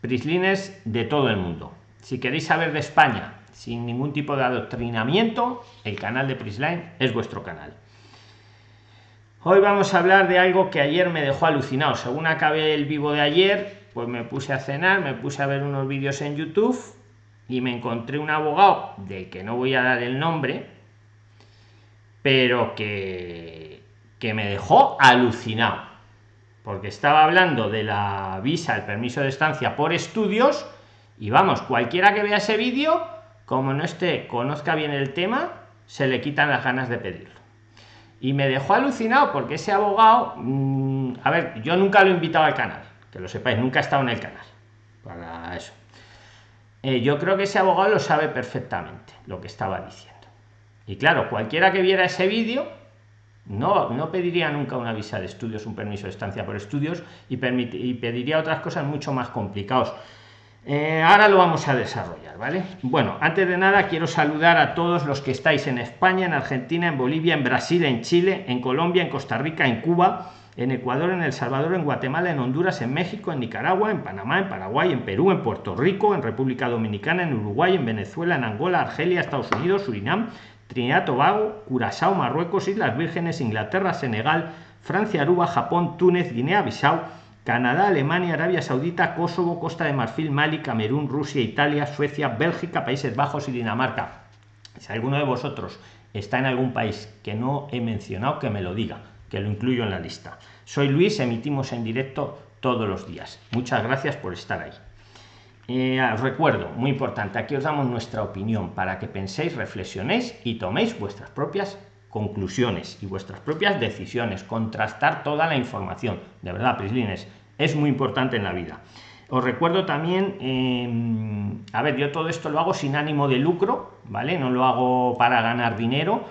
prislines de todo el mundo. Si queréis saber de España sin ningún tipo de adoctrinamiento, el canal de Prisline es vuestro canal. Hoy vamos a hablar de algo que ayer me dejó alucinado. Según acabé el vivo de ayer, pues me puse a cenar, me puse a ver unos vídeos en YouTube y me encontré un abogado del que no voy a dar el nombre, pero que, que me dejó alucinado. Porque estaba hablando de la visa, el permiso de estancia por estudios, y vamos, cualquiera que vea ese vídeo, como no esté, conozca bien el tema, se le quitan las ganas de pedirlo y me dejó alucinado porque ese abogado, mm, a ver, yo nunca lo he invitado al canal, que lo sepáis, nunca he estado en el canal para eso. Eh, yo creo que ese abogado lo sabe perfectamente lo que estaba diciendo. Y claro, cualquiera que viera ese vídeo no, no pediría nunca una visa de estudios, un permiso de estancia por estudios y, pediría otras cosas mucho más complicados. Eh, ahora lo vamos a desarrollar, ¿vale? Bueno, antes de nada quiero saludar a todos los que estáis en España, en Argentina, en Bolivia, en Brasil, en Chile, en Colombia, en Costa Rica, en Cuba, en Ecuador, en El Salvador, en Guatemala, en Honduras, en México, en Nicaragua, en Panamá, en Paraguay, en Perú, en Puerto Rico, en República Dominicana, en Uruguay, en Venezuela, en Angola, Argelia, Estados Unidos, Surinam, Trinidad, Tobago, Curazao, Marruecos, Islas Vírgenes, Inglaterra, Senegal, Francia, Aruba, Japón, Túnez, Guinea-Bissau, Canadá, Alemania, Arabia Saudita, Kosovo, Costa de Marfil, Mali, Camerún, Rusia, Italia, Suecia, Bélgica, Países Bajos y Dinamarca. Si alguno de vosotros está en algún país que no he mencionado, que me lo diga, que lo incluyo en la lista. Soy Luis, emitimos en directo todos los días. Muchas gracias por estar ahí. Eh, recuerdo, muy importante, aquí os damos nuestra opinión para que penséis, reflexionéis y toméis vuestras propias conclusiones y vuestras propias decisiones, contrastar toda la información. De verdad, Prislines, es muy importante en la vida. Os recuerdo también, em, a ver, yo todo esto lo hago sin ánimo de lucro, ¿vale? No lo hago para ganar dinero.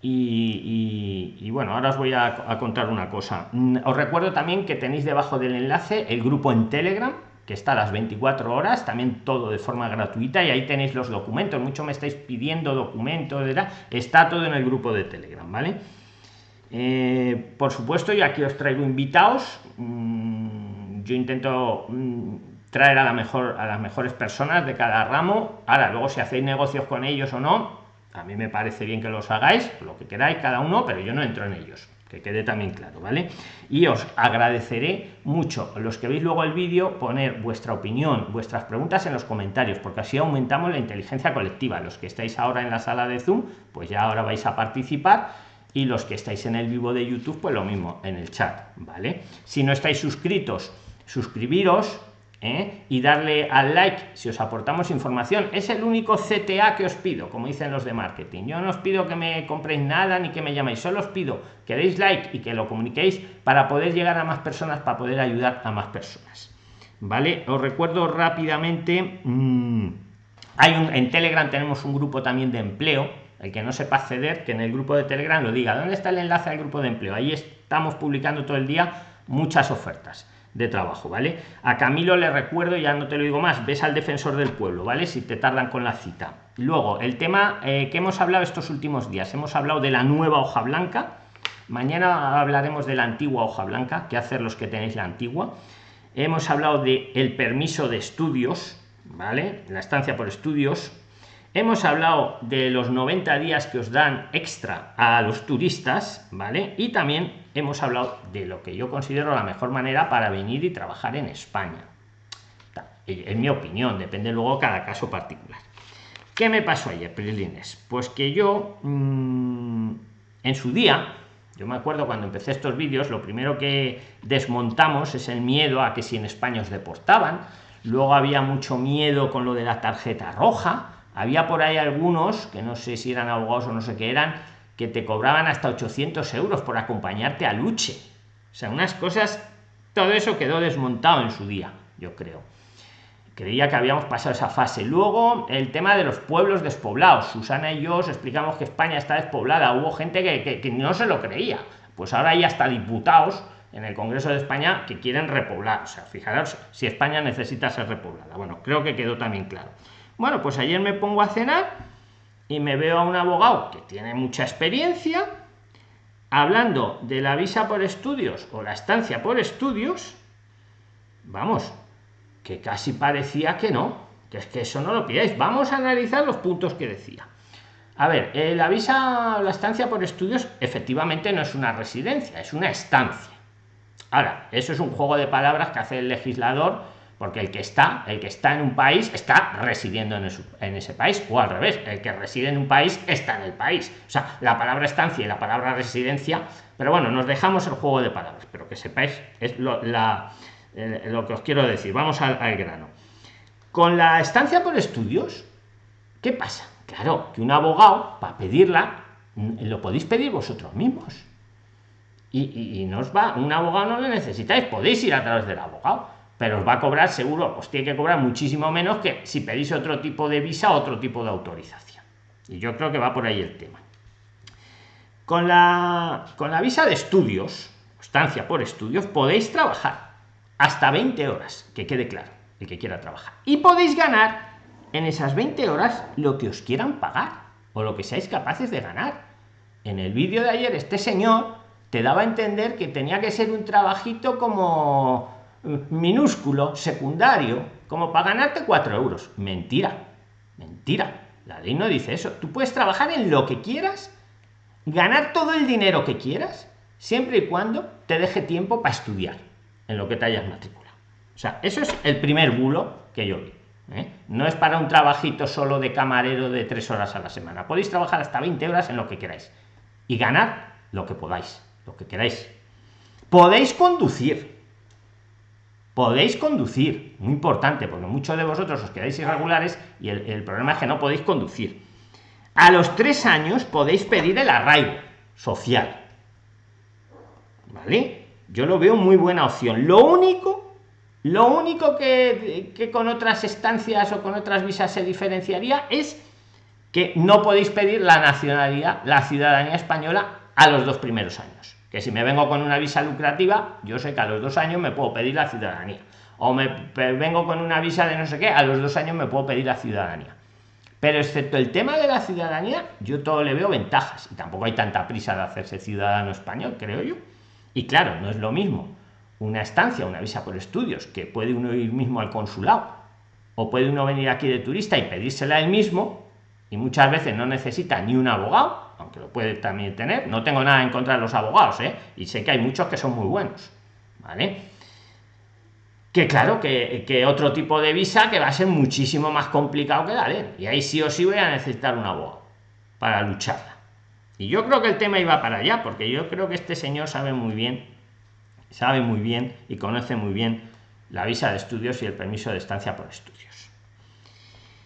Y, bueno, ahora os voy a, a contar una cosa. Mm, os recuerdo también que tenéis debajo del enlace el grupo en Telegram, que está a las 24 horas, también todo de forma gratuita y ahí tenéis los documentos. Mucho me estáis pidiendo documentos, está todo en el grupo de Telegram, ¿vale? Eh, por supuesto, yo aquí os traigo invitados. Mm, yo intento mm, traer a la mejor a las mejores personas de cada ramo. Ahora, luego si hacéis negocios con ellos o no, a mí me parece bien que los hagáis, lo que queráis cada uno, pero yo no entro en ellos que quede también claro, ¿vale? Y os agradeceré mucho los que veis luego el vídeo poner vuestra opinión, vuestras preguntas en los comentarios, porque así aumentamos la inteligencia colectiva. Los que estáis ahora en la sala de Zoom, pues ya ahora vais a participar y los que estáis en el vivo de YouTube, pues lo mismo en el chat, ¿vale? Si no estáis suscritos, suscribiros ¿eh? y darle al like si os aportamos información. Es el único CTA que os pido, como dicen los de marketing. Yo no os pido que me compréis nada ni que me llaméis, solo os pido que deis like y que lo comuniquéis para poder llegar a más personas, para poder ayudar a más personas. ¿Vale? Os recuerdo rápidamente, mm, hay un, en Telegram tenemos un grupo también de empleo, el que no sepa acceder, que en el grupo de Telegram lo diga. ¿Dónde está el enlace al grupo de empleo? Ahí estamos publicando todo el día muchas ofertas de trabajo, ¿vale? A Camilo le recuerdo, ya no te lo digo más, ves al defensor del pueblo, ¿vale? Si te tardan con la cita. Luego, el tema eh, que hemos hablado estos últimos días, hemos hablado de la nueva hoja blanca, mañana hablaremos de la antigua hoja blanca, qué hacer los que tenéis la antigua. Hemos hablado de el permiso de estudios, ¿vale? La estancia por estudios. Hemos hablado de los 90 días que os dan extra a los turistas, ¿vale? Y también hemos hablado de lo que yo considero la mejor manera para venir y trabajar en España. En mi opinión, depende luego cada caso particular. ¿Qué me pasó ayer, Prilines? Pues que yo, mm, en su día, yo me acuerdo cuando empecé estos vídeos, lo primero que desmontamos es el miedo a que si en España os deportaban. Luego había mucho miedo con lo de la tarjeta roja. Había por ahí algunos, que no sé si eran abogados o no sé qué eran, que te cobraban hasta 800 euros por acompañarte a Luche. O sea, unas cosas, todo eso quedó desmontado en su día, yo creo. Creía que habíamos pasado esa fase. Luego, el tema de los pueblos despoblados. Susana y yo os explicamos que España está despoblada. Hubo gente que, que no se lo creía. Pues ahora hay hasta diputados en el Congreso de España que quieren repoblar. O sea, fijaros si España necesita ser repoblada. Bueno, creo que quedó también claro. Bueno, pues ayer me pongo a cenar y me veo a un abogado que tiene mucha experiencia hablando de la visa por estudios o la estancia por estudios, vamos, que casi parecía que no, que es que eso no lo pidáis. Vamos a analizar los puntos que decía. A ver, eh, la visa, la estancia por estudios, efectivamente no es una residencia, es una estancia. Ahora, eso es un juego de palabras que hace el legislador, porque el que está, el que está en un país, está residiendo en, ese país, o al revés, el que reside en un país está en el país. O sea, la palabra estancia y la palabra residencia, pero bueno, nos dejamos el juego de palabras, pero que sepáis, es lo, eh, que os quiero decir. Vamos al, al grano. Con la estancia por estudios, ¿qué pasa? Claro, que un abogado, para pedirla, lo podéis pedir vosotros mismos. Y, no os va, un abogado no lo necesitáis, podéis ir a través del abogado, pero os va a cobrar seguro, os tiene que cobrar muchísimo menos que si pedís otro tipo de visa, otro tipo de autorización. Y yo creo que va por ahí el tema. Con la, con la visa de estudios, estancia por estudios, podéis trabajar hasta 20 horas, que quede claro, el que quiera trabajar. Y podéis ganar en esas 20 horas lo que os quieran pagar o lo que seáis capaces de ganar. En el vídeo de ayer este señor te daba a entender que tenía que ser un trabajito como minúsculo, secundario, como para ganarte 4 euros. Mentira, mentira. La ley no dice eso. Tú puedes trabajar en lo que quieras, ganar todo el dinero que quieras, siempre y cuando te deje tiempo para estudiar en lo que te hayas matriculado. O sea, eso es el primer bulo que yo vi. ¿eh? No es para un trabajito solo de camarero de tres horas a la semana. Podéis trabajar hasta 20 horas en lo que queráis y ganar lo que podáis, lo que queráis. Podéis conducir. Podéis conducir, muy importante, porque muchos de vosotros os quedáis irregulares y el, problema es que no podéis conducir. A los tres años podéis pedir el arraigo social. ¿Vale? Yo lo veo muy buena opción. Lo único lo único que, con otras estancias o con otras visas se diferenciaría es que no podéis pedir la nacionalidad, la ciudadanía española a los dos primeros años. Que si me vengo con una visa lucrativa, yo sé que a los dos años me puedo pedir la ciudadanía. O me vengo con una visa de no sé qué, a los dos años me puedo pedir la ciudadanía. Pero excepto el tema de la ciudadanía, yo todo le veo ventajas. Y tampoco hay tanta prisa de hacerse ciudadano español, creo yo. Y claro, no es lo mismo una estancia, una visa por estudios, que puede uno ir mismo al consulado, o puede uno venir aquí de turista y pedírsela él mismo, y muchas veces no necesita ni un abogado, aunque lo puede también tener. No tengo nada en contra de los abogados, ¿eh? y sé que hay muchos que son muy buenos, ¿vale? Que claro, que, que otro tipo de visa que va a ser muchísimo más complicado que la de y ahí sí o sí voy a necesitar un abogado para lucharla. Y yo creo que el tema iba para allá, porque yo creo que este señor sabe muy bien sabe muy bien y conoce muy bien la visa de estudios y el permiso de estancia por estudios.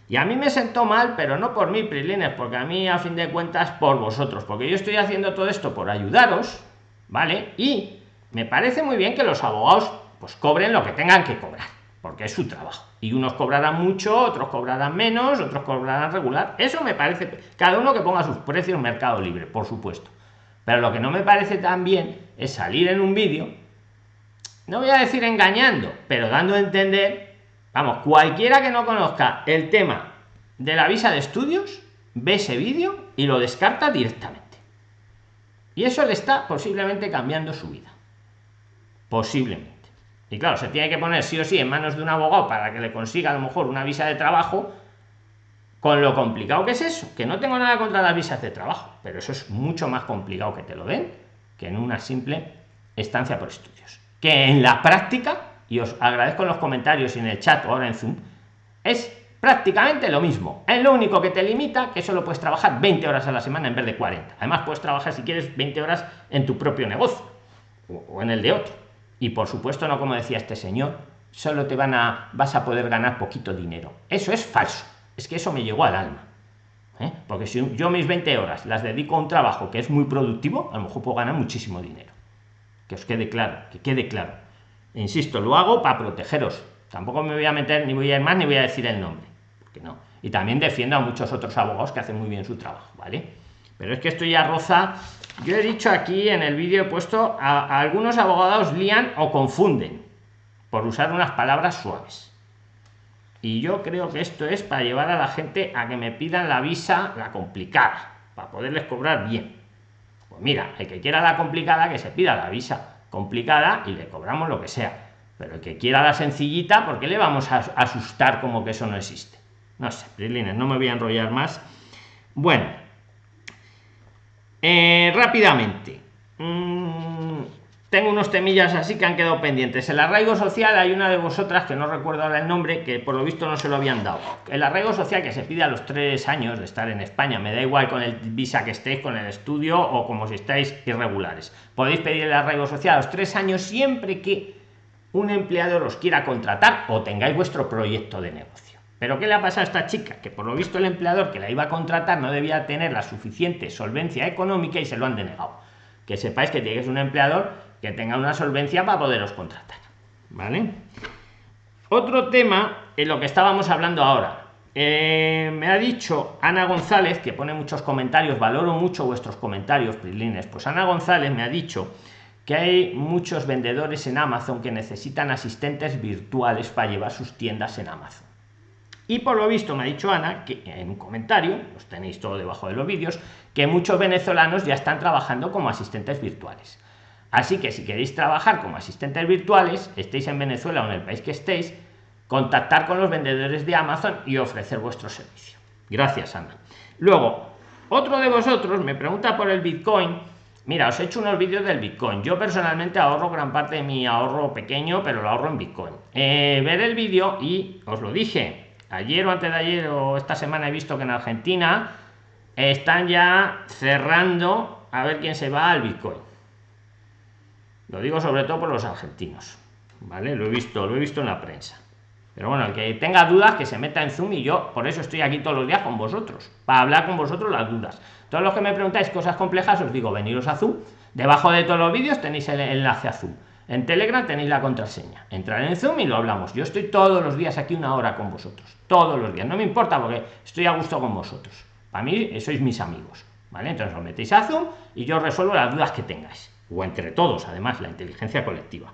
Y a mí me sentó mal, pero no por mí, Prilines, porque a mí a fin de cuentas por vosotros, porque yo estoy haciendo todo esto por ayudaros, ¿vale? Y me parece muy bien que los abogados pues cobren lo que tengan que cobrar, porque es su trabajo. Y unos cobrarán mucho, otros cobrarán menos, otros cobrarán regular. Eso me parece, cada uno que ponga sus precios en mercado libre, por supuesto. Pero lo que no me parece tan bien es salir en un vídeo no voy a decir engañando, pero dando a entender, vamos, cualquiera que no conozca el tema de la visa de estudios, ve ese vídeo y lo descarta directamente. Y eso le está posiblemente cambiando su vida. Posiblemente. Y claro, se tiene que poner sí o sí en manos de un abogado para que le consiga a lo mejor una visa de trabajo, con lo complicado que es eso, que no tengo nada contra las visas de trabajo, pero eso es mucho más complicado que te lo den que en una simple estancia por estudios que en la práctica, y os agradezco en los comentarios y en el chat o ahora en Zoom, es prácticamente lo mismo. Es lo único que te limita que solo puedes trabajar 20 horas a la semana en vez de 40. Además, puedes trabajar si quieres 20 horas en tu propio negocio o en el de otro. Y por supuesto, no como decía este señor, solo te van a vas a poder ganar poquito dinero. Eso es falso. Es que eso me llegó al alma. ¿eh? Porque si yo mis 20 horas las dedico a un trabajo que es muy productivo, a lo mejor puedo ganar muchísimo dinero que os quede claro, que quede claro. Insisto, lo hago para protegeros. Tampoco me voy a meter, ni voy a ir más, ni voy a decir el nombre. Porque no. Y también defiendo a muchos otros abogados que hacen muy bien su trabajo, ¿vale? Pero es que esto ya roza. Yo he dicho aquí en el vídeo, he puesto a, algunos abogados lían o confunden por usar unas palabras suaves. Y yo creo que esto es para llevar a la gente a que me pidan la visa, la complicada, para poderles cobrar bien. Pues mira, el que quiera la complicada, que se pida la visa complicada y le cobramos lo que sea. Pero el que quiera la sencillita, ¿por qué le vamos a asustar como que eso no existe? No sé, Prilines, no me voy a enrollar más. Bueno, eh, rápidamente. Mm, tengo unos temillas así que han quedado pendientes. El arraigo social, hay una de vosotras que no recuerdo ahora el nombre, que por lo visto no se lo habían dado. El arraigo social que se pide a los tres años de estar en España, me da igual con el visa que estéis, con el estudio o como si estáis irregulares. Podéis pedir el arraigo social a los tres años siempre que un empleador os quiera contratar o tengáis vuestro proyecto de negocio. Pero ¿qué le ha pasado a esta chica? Que por lo visto el empleador que la iba a contratar no debía tener la suficiente solvencia económica y se lo han denegado. Que sepáis que tienes un empleador que tenga una solvencia para poderos contratar. ¿Vale? Otro tema en lo que estábamos hablando ahora. Eh, me ha dicho Ana González, que pone muchos comentarios, valoro mucho vuestros comentarios, Prilines. Pues Ana González me ha dicho que hay muchos vendedores en Amazon que necesitan asistentes virtuales para llevar sus tiendas en Amazon. Y por lo visto me ha dicho Ana, que en un comentario, los tenéis todo debajo de los vídeos, que muchos venezolanos ya están trabajando como asistentes virtuales. Así que si queréis trabajar como asistentes virtuales, estéis en Venezuela o en el país que estéis, contactar con los vendedores de Amazon y ofrecer vuestro servicio. Gracias, Ana. Luego, otro de vosotros me pregunta por el Bitcoin Mira, os he hecho unos vídeos del Bitcoin. Yo personalmente ahorro gran parte de mi ahorro pequeño, pero lo ahorro en Bitcoin. Eh, ver el vídeo y os lo dije, ayer o antes de ayer o esta semana he visto que en Argentina están ya cerrando a ver quién se va al Bitcoin. Lo digo sobre todo por los argentinos. ¿Vale? Lo he visto, lo he visto en la prensa. Pero bueno, el que tenga dudas, que se meta en Zoom y yo por eso estoy aquí todos los días con vosotros, para hablar con vosotros las dudas. Todos los que me preguntáis cosas complejas, os digo, veniros a Zoom. Debajo de todos los vídeos tenéis el enlace a Zoom. En Telegram tenéis la contraseña. Entrar en Zoom y lo hablamos. Yo estoy todos los días aquí una hora con vosotros. Todos los días. No me importa porque estoy a gusto con vosotros. Para mí sois mis amigos. ¿Vale? Entonces os metéis a Zoom y yo resuelvo las dudas que tengáis. O entre todos, además, la inteligencia colectiva.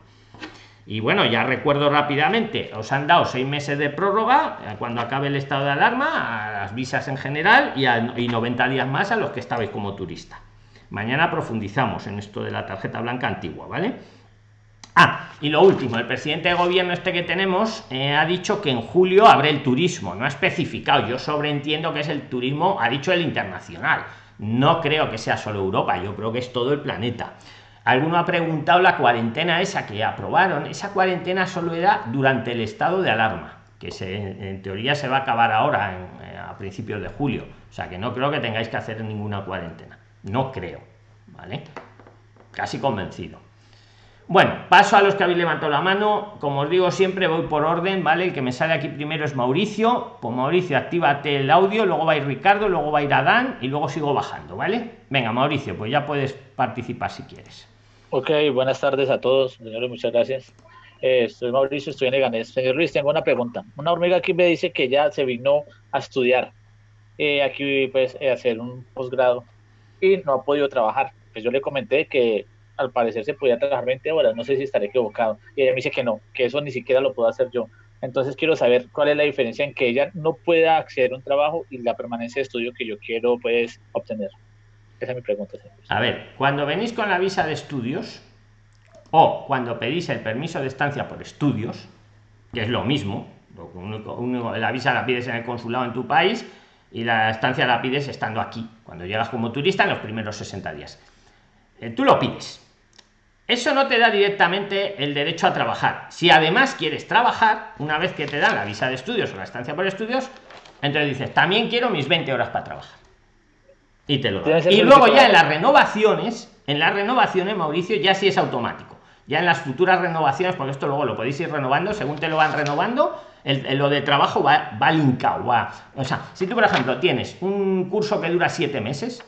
Y bueno, ya recuerdo rápidamente, os han dado seis meses de prórroga eh, cuando acabe el estado de alarma, a las visas en general y, a, y 90 días más a los que estabais como turista. Mañana profundizamos en esto de la tarjeta blanca antigua, ¿vale? Ah, y lo último, el presidente de gobierno este que tenemos eh, ha dicho que en julio abre el turismo, no ha especificado, yo sobreentiendo que es el turismo, ha dicho el internacional, no creo que sea solo Europa, yo creo que es todo el planeta. Alguno ha preguntado la cuarentena esa que aprobaron. Esa cuarentena solo era durante el estado de alarma, que en teoría se va a acabar ahora eh, a principios de julio. O sea que no creo que tengáis que hacer ninguna cuarentena. No creo. ¿Vale? Casi convencido. Bueno, paso a los que habéis levantado la mano. Como os digo siempre, voy por orden, ¿vale? El que me sale aquí primero es Mauricio. Pues Mauricio, actívate el audio, luego va a ir Ricardo, luego va a ir Adán y luego sigo bajando, ¿vale? Venga, Mauricio, pues ya puedes participar si quieres. Ok, buenas tardes a todos, señores, muchas gracias. Eh, soy Mauricio, estoy en Leganés. Señor Luis, tengo una pregunta. Una hormiga aquí me dice que ya se vino a estudiar eh, aquí, pues, a hacer un posgrado y no ha podido trabajar. Pues yo le comenté que al parecer se podía trabajar 20 horas, no sé si estaré equivocado. Y ella me dice que no, que eso ni siquiera lo puedo hacer yo. Entonces quiero saber cuál es la diferencia en que ella no pueda acceder a un trabajo y la permanencia de estudio que yo quiero, pues, obtener. Esa es mi pregunta. A ver, cuando venís con la visa de estudios o cuando pedís el permiso de estancia por estudios, que es lo mismo, la visa la pides en el consulado en tu país y la estancia la pides estando aquí, cuando llegas como turista en los primeros 60 días. Eh, tú lo pides. Eso no te da directamente el derecho a trabajar. Si además quieres trabajar, una vez que te dan la visa de estudios o la estancia por estudios, entonces dices, también quiero mis 20 horas para trabajar y te lo Y luego ya en las renovaciones, en las renovaciones, Mauricio, ya sí es automático. Ya en las futuras renovaciones, porque esto luego lo podéis ir renovando, según te lo van renovando, el, lo de trabajo va, va linkado. Va. O sea, si tú, por ejemplo, tienes un curso que dura siete meses,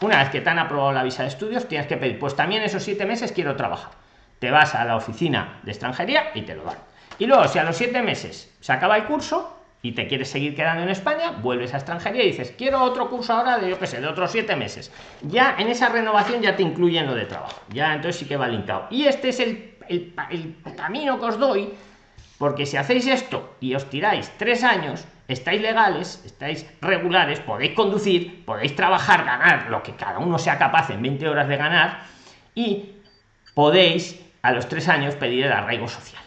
una vez que te han aprobado la visa de estudios, tienes que pedir, pues también esos siete meses quiero trabajar. Te vas a la oficina de extranjería y te lo dan. Y luego, si a los siete meses se acaba el curso, y te quieres seguir quedando en España, vuelves a extranjería y dices, quiero otro curso ahora de, yo qué sé, de otros siete meses. Ya en esa renovación ya te incluyen lo de trabajo. Ya entonces sí que va linkado. Y este es el, el, camino que os doy, porque si hacéis esto y os tiráis tres años, estáis legales, estáis regulares, podéis conducir, podéis trabajar, ganar lo que cada uno sea capaz en 20 horas de ganar y podéis a los tres años pedir el arraigo social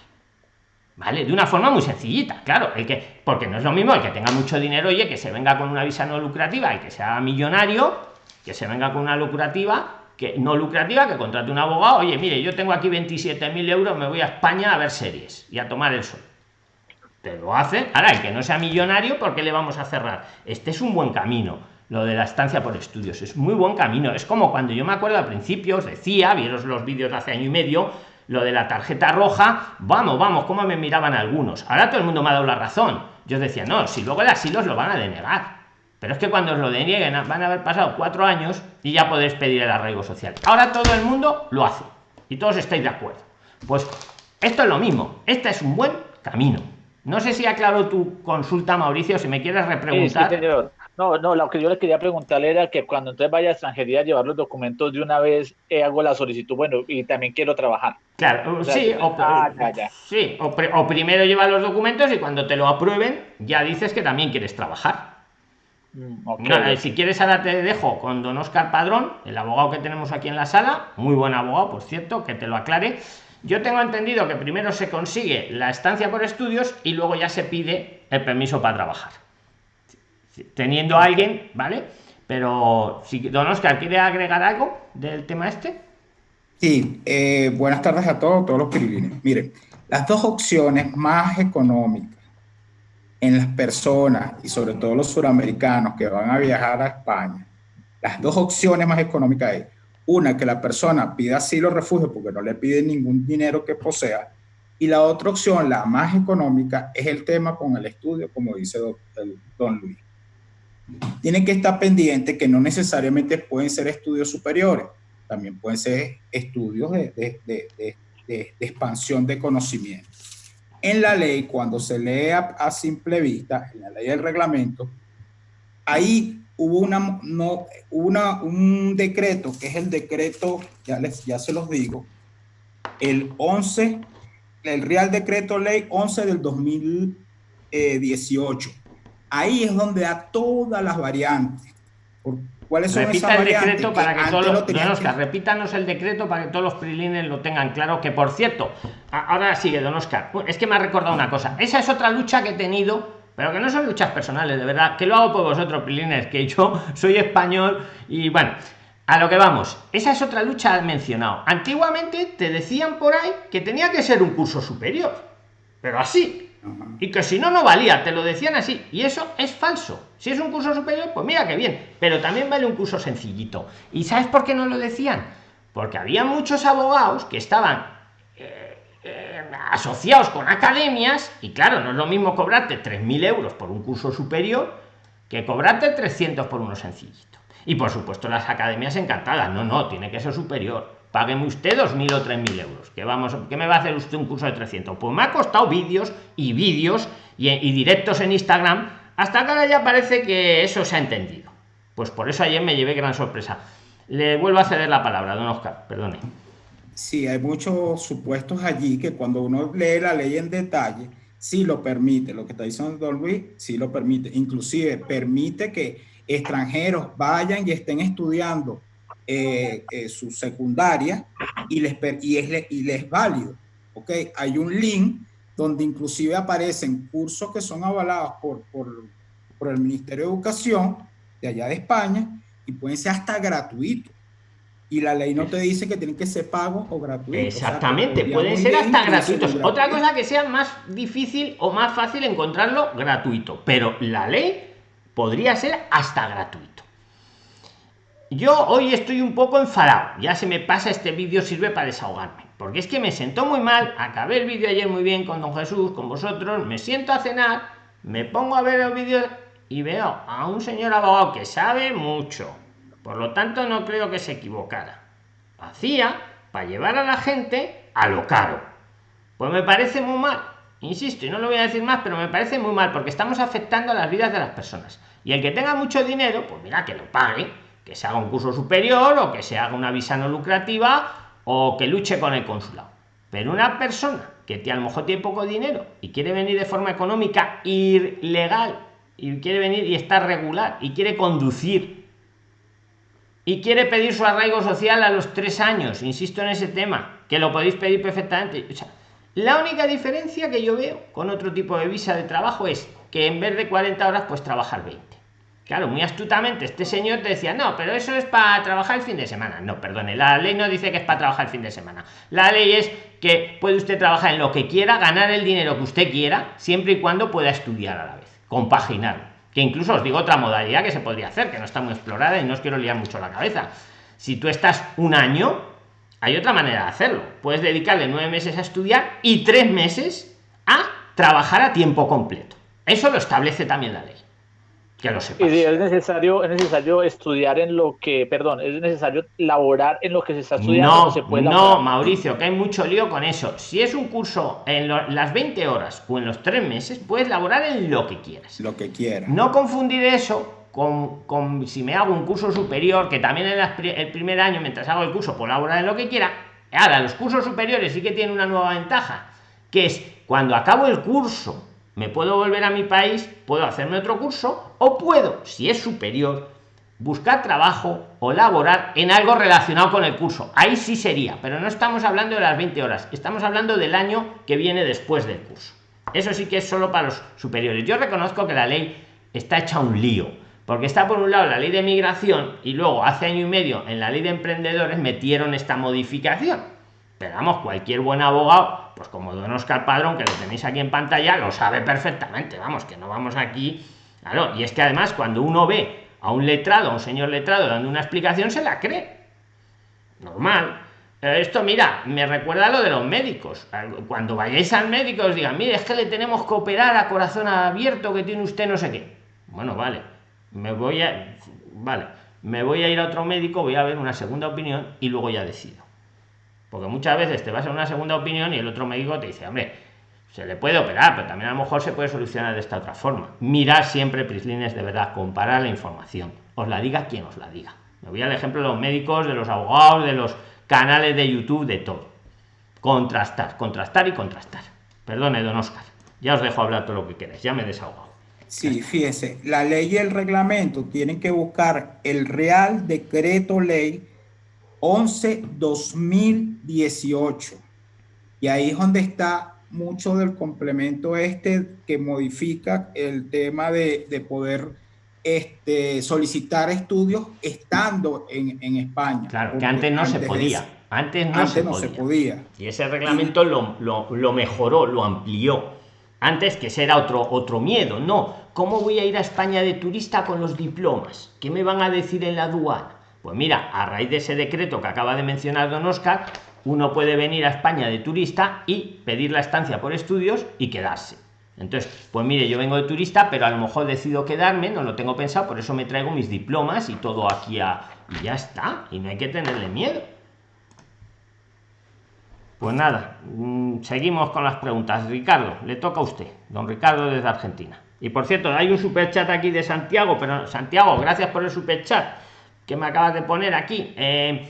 ¿vale? De una forma muy sencillita, claro, que, porque no es lo mismo el que tenga mucho dinero, oye, que se venga con una visa no lucrativa y que sea millonario, que se venga con una lucrativa, que no lucrativa, que contrate un abogado, oye, mire, yo tengo aquí 27.000 euros, me voy a España a ver series y a tomar el sol. Te lo hace, ahora el que no sea millonario, ¿por qué le vamos a cerrar? Este es un buen camino lo de la estancia por estudios es muy buen camino es como cuando yo me acuerdo al principio os decía vieros los vídeos de hace año y medio lo de la tarjeta roja, vamos, vamos, cómo me miraban algunos. Ahora todo el mundo me ha dado la razón. Yo decía, no, si luego el asilo lo van a denegar. Pero es que cuando os lo denieguen van a haber pasado cuatro años y ya podéis pedir el arraigo social. Ahora todo el mundo lo hace y todos estáis de acuerdo. Pues esto es lo mismo. Este es un buen camino. No sé si aclaro tu consulta, Mauricio, si me quieres repreguntar. No, no, lo que yo le quería preguntarle era que cuando entonces vaya a extranjería a llevar los documentos de una vez, eh, hago la solicitud, bueno, y también quiero trabajar. Claro, sí, o, ah, sí o, primero lleva los documentos y cuando te lo aprueben, ya dices que también quieres trabajar. Mm, si quieres, ahora te dejo con don Oscar Padrón, el abogado que tenemos aquí en la sala, muy buen abogado, por cierto, que te lo aclare. Yo tengo entendido que primero se consigue la estancia por estudios y luego ya se pide el permiso para trabajar teniendo a alguien, ¿vale? Pero si don Oscar quiere agregar algo del tema este. Sí, eh, buenas tardes a todos, todos los pirilines. Miren, las dos opciones más económicas en las personas y sobre todo los suramericanos que van a viajar a España, las dos opciones más económicas es una que la persona pida asilo o refugio porque no le pide ningún dinero que posea y la otra opción, la más económica, es el tema con el estudio, como dice don Luis tienen que estar pendientes que no necesariamente pueden ser estudios superiores, también pueden ser estudios de, expansión de conocimiento. En la ley, cuando se lee a, simple vista, en la ley del reglamento, ahí hubo, una, no, una, un decreto, que es el decreto, ya, les, ya se los digo, el 11, el Real Decreto Ley 11 del 2018 ahí es donde da todas las variantes. ¿Cuáles son Repita el decreto para que, todos los, repítanos el decreto para que todos los prilines lo tengan claro. Que por cierto, ahora sigue, don Oscar. Es que me ha recordado una cosa. Esa es otra lucha que he tenido, pero que no son luchas personales, de verdad. Que lo hago por vosotros, prilines, que yo soy español y bueno. A lo que vamos, esa es otra lucha mencionado. Antiguamente te decían por ahí que tenía que ser un curso superior, pero así, y que si no, no valía, te lo decían así. Y eso es falso. Si es un curso superior, pues mira que bien, pero también vale un curso sencillito. ¿Y sabes por qué no lo decían? Porque había muchos abogados que estaban eh, eh, asociados con academias y claro, no es lo mismo cobrarte 3.000 euros por un curso superior que cobrarte 300 por uno sencillito. Y por supuesto las academias encantadas, no, no, tiene que ser superior págueme usted 2.000 o 3.000 euros. que vamos, ¿Qué me va a hacer usted un curso de 300? Pues me ha costado vídeos y vídeos y, directos en Instagram, hasta que ahora ya parece que eso se ha entendido. Pues por eso ayer me llevé gran sorpresa. Le vuelvo a ceder la palabra, don Oscar, perdone. Sí, hay muchos supuestos allí que cuando uno lee la ley en detalle, sí lo permite. Lo que está diciendo Don Luis, sí lo permite. Inclusive permite que extranjeros vayan y estén estudiando eh, eh, su secundaria y les, y, es, y les válido. ¿ok? Hay un link donde inclusive aparecen cursos que son avalados por, por, por el Ministerio de Educación de allá de España y pueden ser hasta gratuitos y la ley no te dice que tienen que ser pagos o gratuitos. Exactamente, pueden ser hasta gratuitos. Otra cosa que sea más difícil o más fácil encontrarlo gratuito, pero la ley podría ser hasta gratuito. Yo hoy estoy un poco enfadado. Ya se me pasa este vídeo, sirve para desahogarme. Porque es que me sentó muy mal. Acabé el vídeo ayer muy bien con don Jesús, con vosotros. Me siento a cenar, me pongo a ver el vídeo y veo a un señor abogado que sabe mucho. Por lo tanto, no creo que se equivocara. Hacía para llevar a la gente a lo caro. Pues me parece muy mal. Insisto, y no lo voy a decir más, pero me parece muy mal porque estamos afectando a las vidas de las personas. Y el que tenga mucho dinero, pues mira, que lo pague que se haga un curso superior o que se haga una visa no lucrativa o que luche con el consulado. Pero una persona que a lo mejor tiene poco dinero y quiere venir de forma económica ilegal y quiere venir y está regular y quiere conducir y quiere pedir su arraigo social a los tres años, insisto en ese tema, que lo podéis pedir perfectamente. La única diferencia que yo veo con otro tipo de visa de trabajo es que en vez de 40 horas, pues trabajar 20. Claro, muy astutamente este señor te decía, no, pero eso es para trabajar el fin de semana. No, perdone, la ley no dice que es para trabajar el fin de semana. La ley es que puede usted trabajar en lo que quiera, ganar el dinero que usted quiera, siempre y cuando pueda estudiar a la vez, compaginar. Que incluso os digo otra modalidad que se podría hacer, que no está muy explorada y no os quiero liar mucho la cabeza. Si tú estás un año, hay otra manera de hacerlo. Puedes dedicarle nueve meses a estudiar y tres meses a trabajar a tiempo completo. Eso lo establece también la ley. Que lo sepas. Y es necesario, es necesario estudiar en lo que, perdón, es necesario laborar en lo que se está estudiando. No, se puede no, Mauricio, que hay mucho lío con eso. Si es un curso en las 20 horas o en los tres meses, puedes laborar en lo que quieras. Lo que quieras. No confundir eso con, con, si me hago un curso superior, que también en el primer año, mientras hago el curso, puedo laborar en lo que quiera. Ahora, los cursos superiores sí que tienen una nueva ventaja, que es cuando acabo el curso me puedo volver a mi país, puedo hacerme otro curso o puedo, si es superior, buscar trabajo o laborar en algo relacionado con el curso. Ahí sí sería, pero no estamos hablando de las 20 horas, estamos hablando del año que viene después del curso. Eso sí que es solo para los superiores. Yo reconozco que la ley está hecha un lío, porque está por un lado la ley de migración y luego hace año y medio en la ley de emprendedores metieron esta modificación. Pero vamos, cualquier buen abogado pues como don Oscar Padrón, que lo tenéis aquí en pantalla, lo sabe perfectamente, vamos, que no vamos aquí, claro, y es que además cuando uno ve a un letrado, a un señor letrado dando una explicación, se la cree. Normal. Esto, mira, me recuerda a lo de los médicos. Cuando vayáis al médico os digan, mire, es que le tenemos que operar a corazón abierto, que tiene usted no sé qué. Bueno, vale, me voy a... Vale, me voy a ir a otro médico, voy a ver una segunda opinión y luego ya decido. Porque muchas veces te vas a una segunda opinión y el otro médico te dice, hombre, se le puede operar, pero también a lo mejor se puede solucionar de esta otra forma. Mirar siempre prislines de verdad, comparar la información. Os la diga quien os la diga. Me voy al ejemplo de los médicos, de los abogados, de los canales de YouTube, de todo. Contrastar, contrastar y contrastar. Perdone, don Oscar. Ya os dejo hablar todo lo que queráis. Ya me he desahogado. Sí, fíjese, la ley y el reglamento tienen que buscar el Real Decreto Ley 11-2018. Y ahí es donde está mucho del complemento este que modifica el tema de, poder este, solicitar estudios estando en, España. Claro, que antes no se podía. Antes no, se, podía. Y ese reglamento lo, lo, mejoró, lo amplió. Antes que ese era otro, otro miedo. No, ¿cómo voy a ir a España de turista con los diplomas? ¿Qué me van a decir en la aduana? Pues mira, a raíz de ese decreto que acaba de mencionar don Oscar, uno puede venir a España de turista y pedir la estancia por estudios y quedarse. Entonces, pues mire, yo vengo de turista, pero a lo mejor decido quedarme, no lo tengo pensado, por eso me traigo mis diplomas y todo aquí a... Y ya está, y no hay que tenerle miedo. Pues nada, mm, seguimos con las preguntas. Ricardo, le toca a usted, don Ricardo desde Argentina. Y por cierto, hay un super chat aquí de Santiago, pero Santiago, gracias por el super chat que me acabas de poner aquí. Eh,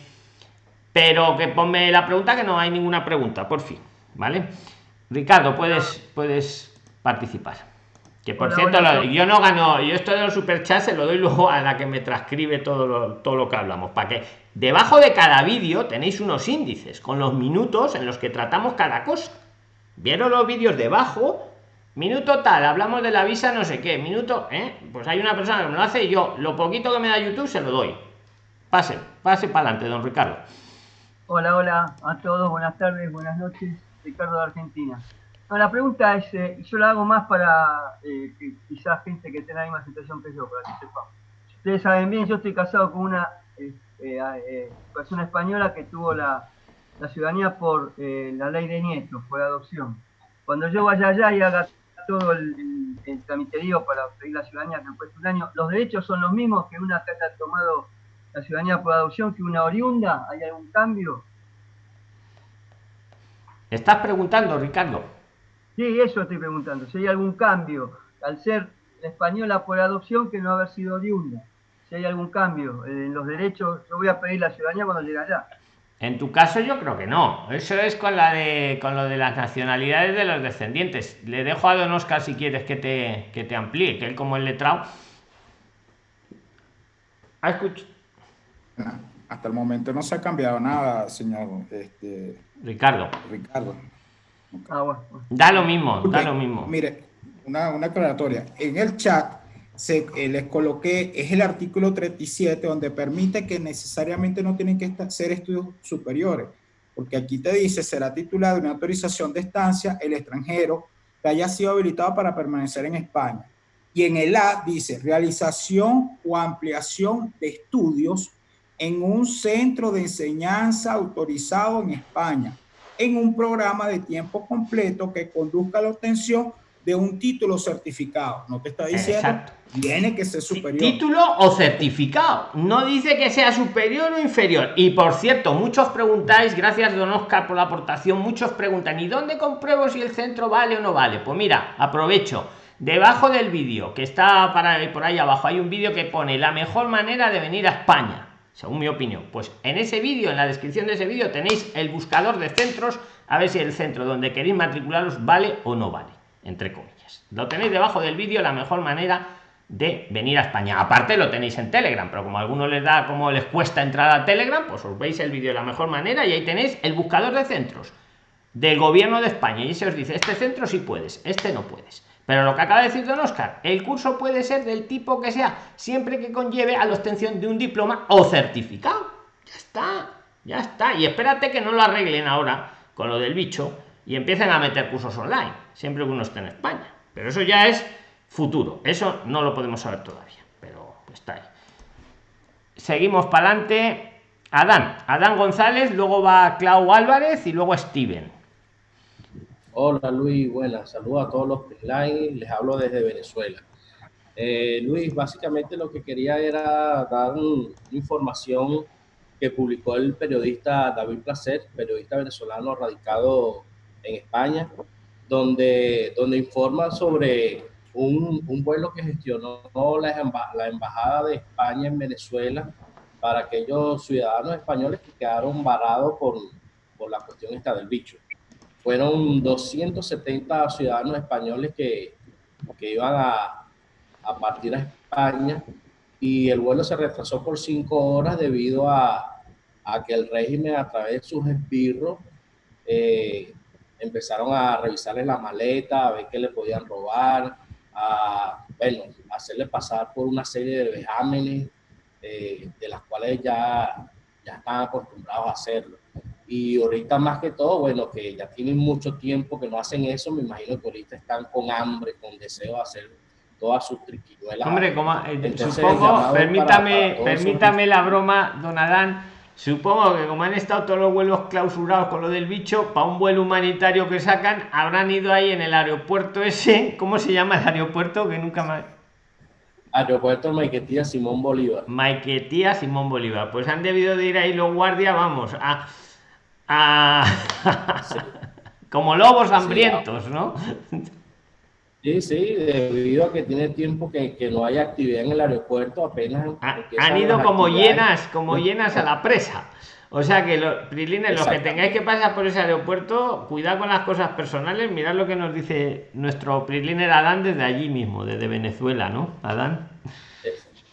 pero que ponme la pregunta, que no hay ninguna pregunta, por fin. ¿Vale? Ricardo, puedes, puedes participar. Que por cierto, yo no gano, yo esto de los superchats se lo doy luego a la que me transcribe todo lo, todo lo que hablamos. Para que debajo de cada vídeo tenéis unos índices con los minutos en los que tratamos cada cosa. ¿Vieron los vídeos debajo? Minuto tal, hablamos de la visa, no sé qué. Minuto, ¿eh? Pues hay una persona que me lo hace y yo, lo poquito que me da YouTube, se lo doy. Pase, pase para adelante, don Ricardo. Hola, hola a todos, buenas tardes, buenas noches, Ricardo de Argentina. la pregunta es, eh, yo la hago más para eh, quizás gente que tenga la misma situación que yo, para que sepa. Ustedes saben bien, yo estoy casado con una eh, persona española que tuvo la, ciudadanía por la ley de nietos, por adopción. Cuando yo vaya allá y haga todo el, el, para pedir la ciudadanía que cuesta un año, ¿los derechos son los mismos que una que haya tomado la ciudadanía por adopción que una oriunda? ¿Hay algún cambio? ¿Estás preguntando, Ricardo? Sí, eso estoy preguntando. Si hay algún cambio al ser española por adopción que no haber sido oriunda. Si hay algún cambio en los derechos, yo voy a pedir la ciudadanía cuando llegue allá. En tu caso yo creo que no. Eso es con la de con lo de las nacionalidades de los descendientes. Le dejo a Don Oscar si quieres que te, que te amplíe, que él como el letrado. Ah, escucha hasta el momento no se ha cambiado nada, señor este, Ricardo. Ricardo. Ah, bueno. Da lo mismo, da lo mismo. Mire, una, una aclaratoria. En el chat se, eh, les coloqué, es el artículo 37, donde permite que necesariamente no tienen que ser estudios superiores, porque aquí te dice, será titulado una autorización de estancia el extranjero que haya sido habilitado para permanecer en España. Y en el A dice, realización o ampliación de estudios en un centro de enseñanza autorizado en España, en un programa de tiempo completo que conduzca a la obtención de un título certificado. No te está diciendo, tiene que ser superior. Título o certificado. No dice que sea superior o inferior. Y por cierto, muchos preguntáis, gracias don Oscar por la aportación, muchos preguntan, ¿y dónde compruebo si el centro vale o no vale? Pues mira, aprovecho. Debajo del vídeo, que está para por ahí abajo, hay un vídeo que pone la mejor manera de venir a España según mi opinión. Pues en ese vídeo, en la descripción de ese vídeo, tenéis el buscador de centros, a ver si el centro donde queréis matricularos vale o no vale, entre comillas. Lo tenéis debajo del vídeo, la mejor manera de venir a España. Aparte lo tenéis en Telegram, pero como a algunos les da, como les cuesta entrar a Telegram, pues os veis el vídeo de la mejor manera y ahí tenéis el buscador de centros del gobierno de España y se os dice, este centro sí puedes, este no puedes. Pero lo que acaba de decir don Oscar, el curso puede ser del tipo que sea, siempre que conlleve a la obtención de un diploma o certificado. Ya está, ya está. Y espérate que no lo arreglen ahora con lo del bicho y empiecen a meter cursos online, siempre que uno esté en España. Pero eso ya es futuro. Eso no lo podemos saber todavía, pero está ahí. Seguimos para adelante. Adán, Adán González, luego va Clau Álvarez y luego Steven. Hola Luis, buenas, saludos a todos los online, les hablo desde Venezuela. Eh, Luis, básicamente lo que quería era dar información que publicó el periodista David Placer, periodista venezolano radicado en España, donde, donde informa sobre un, un vuelo que gestionó la, la Embajada de España en Venezuela para aquellos ciudadanos españoles que quedaron varados por, por la cuestión esta del bicho fueron 270 ciudadanos españoles que, que iban a, a, partir a España y el vuelo se retrasó por cinco horas debido a, a que el régimen a través de sus esbirros eh, empezaron a revisarles la maleta, a ver qué le podían robar, a bueno, hacerle pasar por una serie de vejámenes eh, de las cuales ya, ya están acostumbrados a hacerlo. Y ahorita más que todo, bueno, que ya tienen mucho tiempo que no hacen eso, me imagino que ahorita están con hambre, con deseo de hacer todas sus triquiñuelas. Hombre, como, eh, supongo, permítame, permítame la broma, don Adán, supongo que como han estado todos los vuelos clausurados con lo del bicho, para un vuelo humanitario que sacan, habrán ido ahí en el aeropuerto ese, ¿cómo se llama el aeropuerto? Que nunca más... Aeropuerto Maiquetía Simón Bolívar. Maiquetía Simón Bolívar. Pues han debido de ir ahí los guardias, vamos, a Ah, como lobos hambrientos, ¿no? Sí, sí, debido a que tiene tiempo que, que no hay actividad en el aeropuerto, apenas... han ido como llenas, como llenas a la presa. O sea que, los Prilines, los que tengáis que pasar por ese aeropuerto, cuidado con las cosas personales, mirad lo que nos dice nuestro Priliner Adán desde allí mismo, desde Venezuela, ¿no? Adán.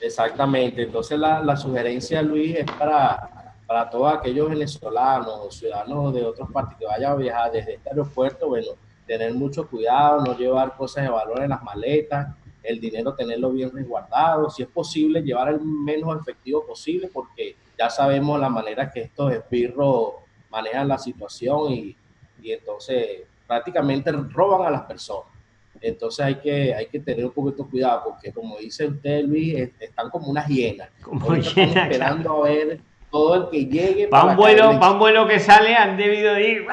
Exactamente, entonces la, la sugerencia, Luis, es para para todos aquellos venezolanos o ciudadanos de otros países que vayan a viajar desde este aeropuerto, bueno, tener mucho cuidado, no llevar cosas de valor en las maletas, el dinero tenerlo bien resguardado, si es posible llevar el menos efectivo posible, porque ya sabemos la manera que estos espirros manejan la situación y, y entonces prácticamente roban a las personas. Entonces hay que, hay que tener un poquito de cuidado, porque como dice usted, Luis, están como unas hienas. Como esperando a ver todo el que llegue. Para un, vuelo, un vuelo que sale han debido ir.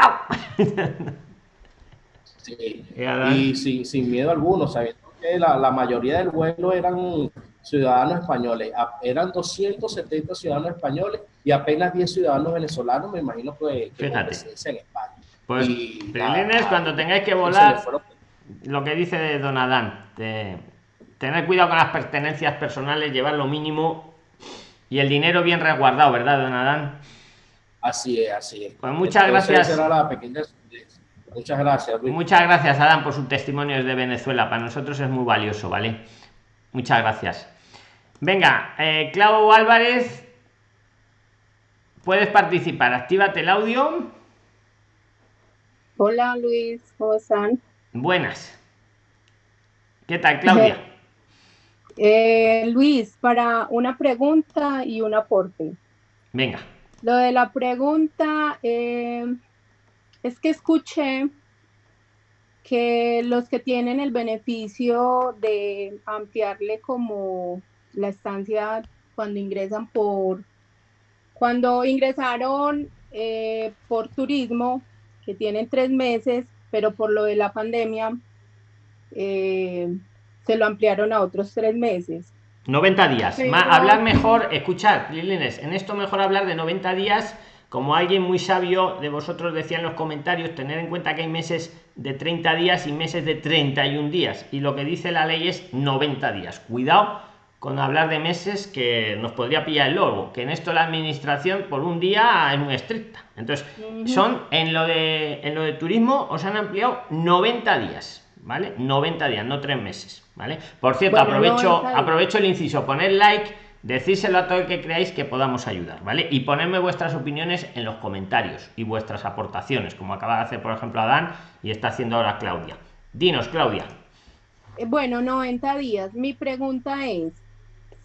sí. Y sin, sin, miedo alguno, sabiendo que la, la, mayoría del vuelo eran ciudadanos españoles. Eran 270 ciudadanos españoles y apenas 10 ciudadanos venezolanos, me imagino que, que en España. Pues, y, cuando tengáis que volar, lo que dice Don Adán, tener cuidado con las pertenencias personales, llevar lo mínimo y el dinero bien resguardado, ¿verdad, don Adán? Así es, así es. Pues muchas gracias. Muchas gracias. Muchas gracias, Adán, por su testimonio desde Venezuela. Para nosotros es muy valioso, ¿vale? Muchas gracias. Venga, eh, Clau Álvarez, puedes participar. Actívate el audio. Hola Luis, ¿cómo están? Buenas. ¿Qué tal, Claudia? Eh, Luis, para una pregunta y un aporte. Venga. Lo de la pregunta eh, es que escuché que los que tienen el beneficio de ampliarle como la estancia cuando ingresan por, cuando ingresaron eh, por turismo, que tienen tres meses, pero por lo de la pandemia eh, se lo ampliaron a otros tres meses. 90 días. hablar mejor, escuchar, Lilines, en esto mejor hablar de 90 días como alguien muy sabio de vosotros decía en los comentarios, tener en cuenta que hay meses de 30 días y meses de 31 días. Y lo que dice la ley es 90 días. Cuidado con hablar de meses que nos podría pillar el lobo, que en esto la administración por un día es muy estricta. Entonces, son en lo de en lo de turismo os han ampliado 90 días, ¿vale? 90 días, no tres meses, ¿vale? Por cierto, aprovecho aprovecho el inciso, poner like decírselo a todo el que creáis que podamos ayudar, ¿vale? Y ponerme vuestras opiniones en los comentarios y vuestras aportaciones, como acaba de hacer, por ejemplo, Adán y está haciendo ahora Claudia. Dinos, Claudia. Eh, bueno, 90 días. Mi pregunta es,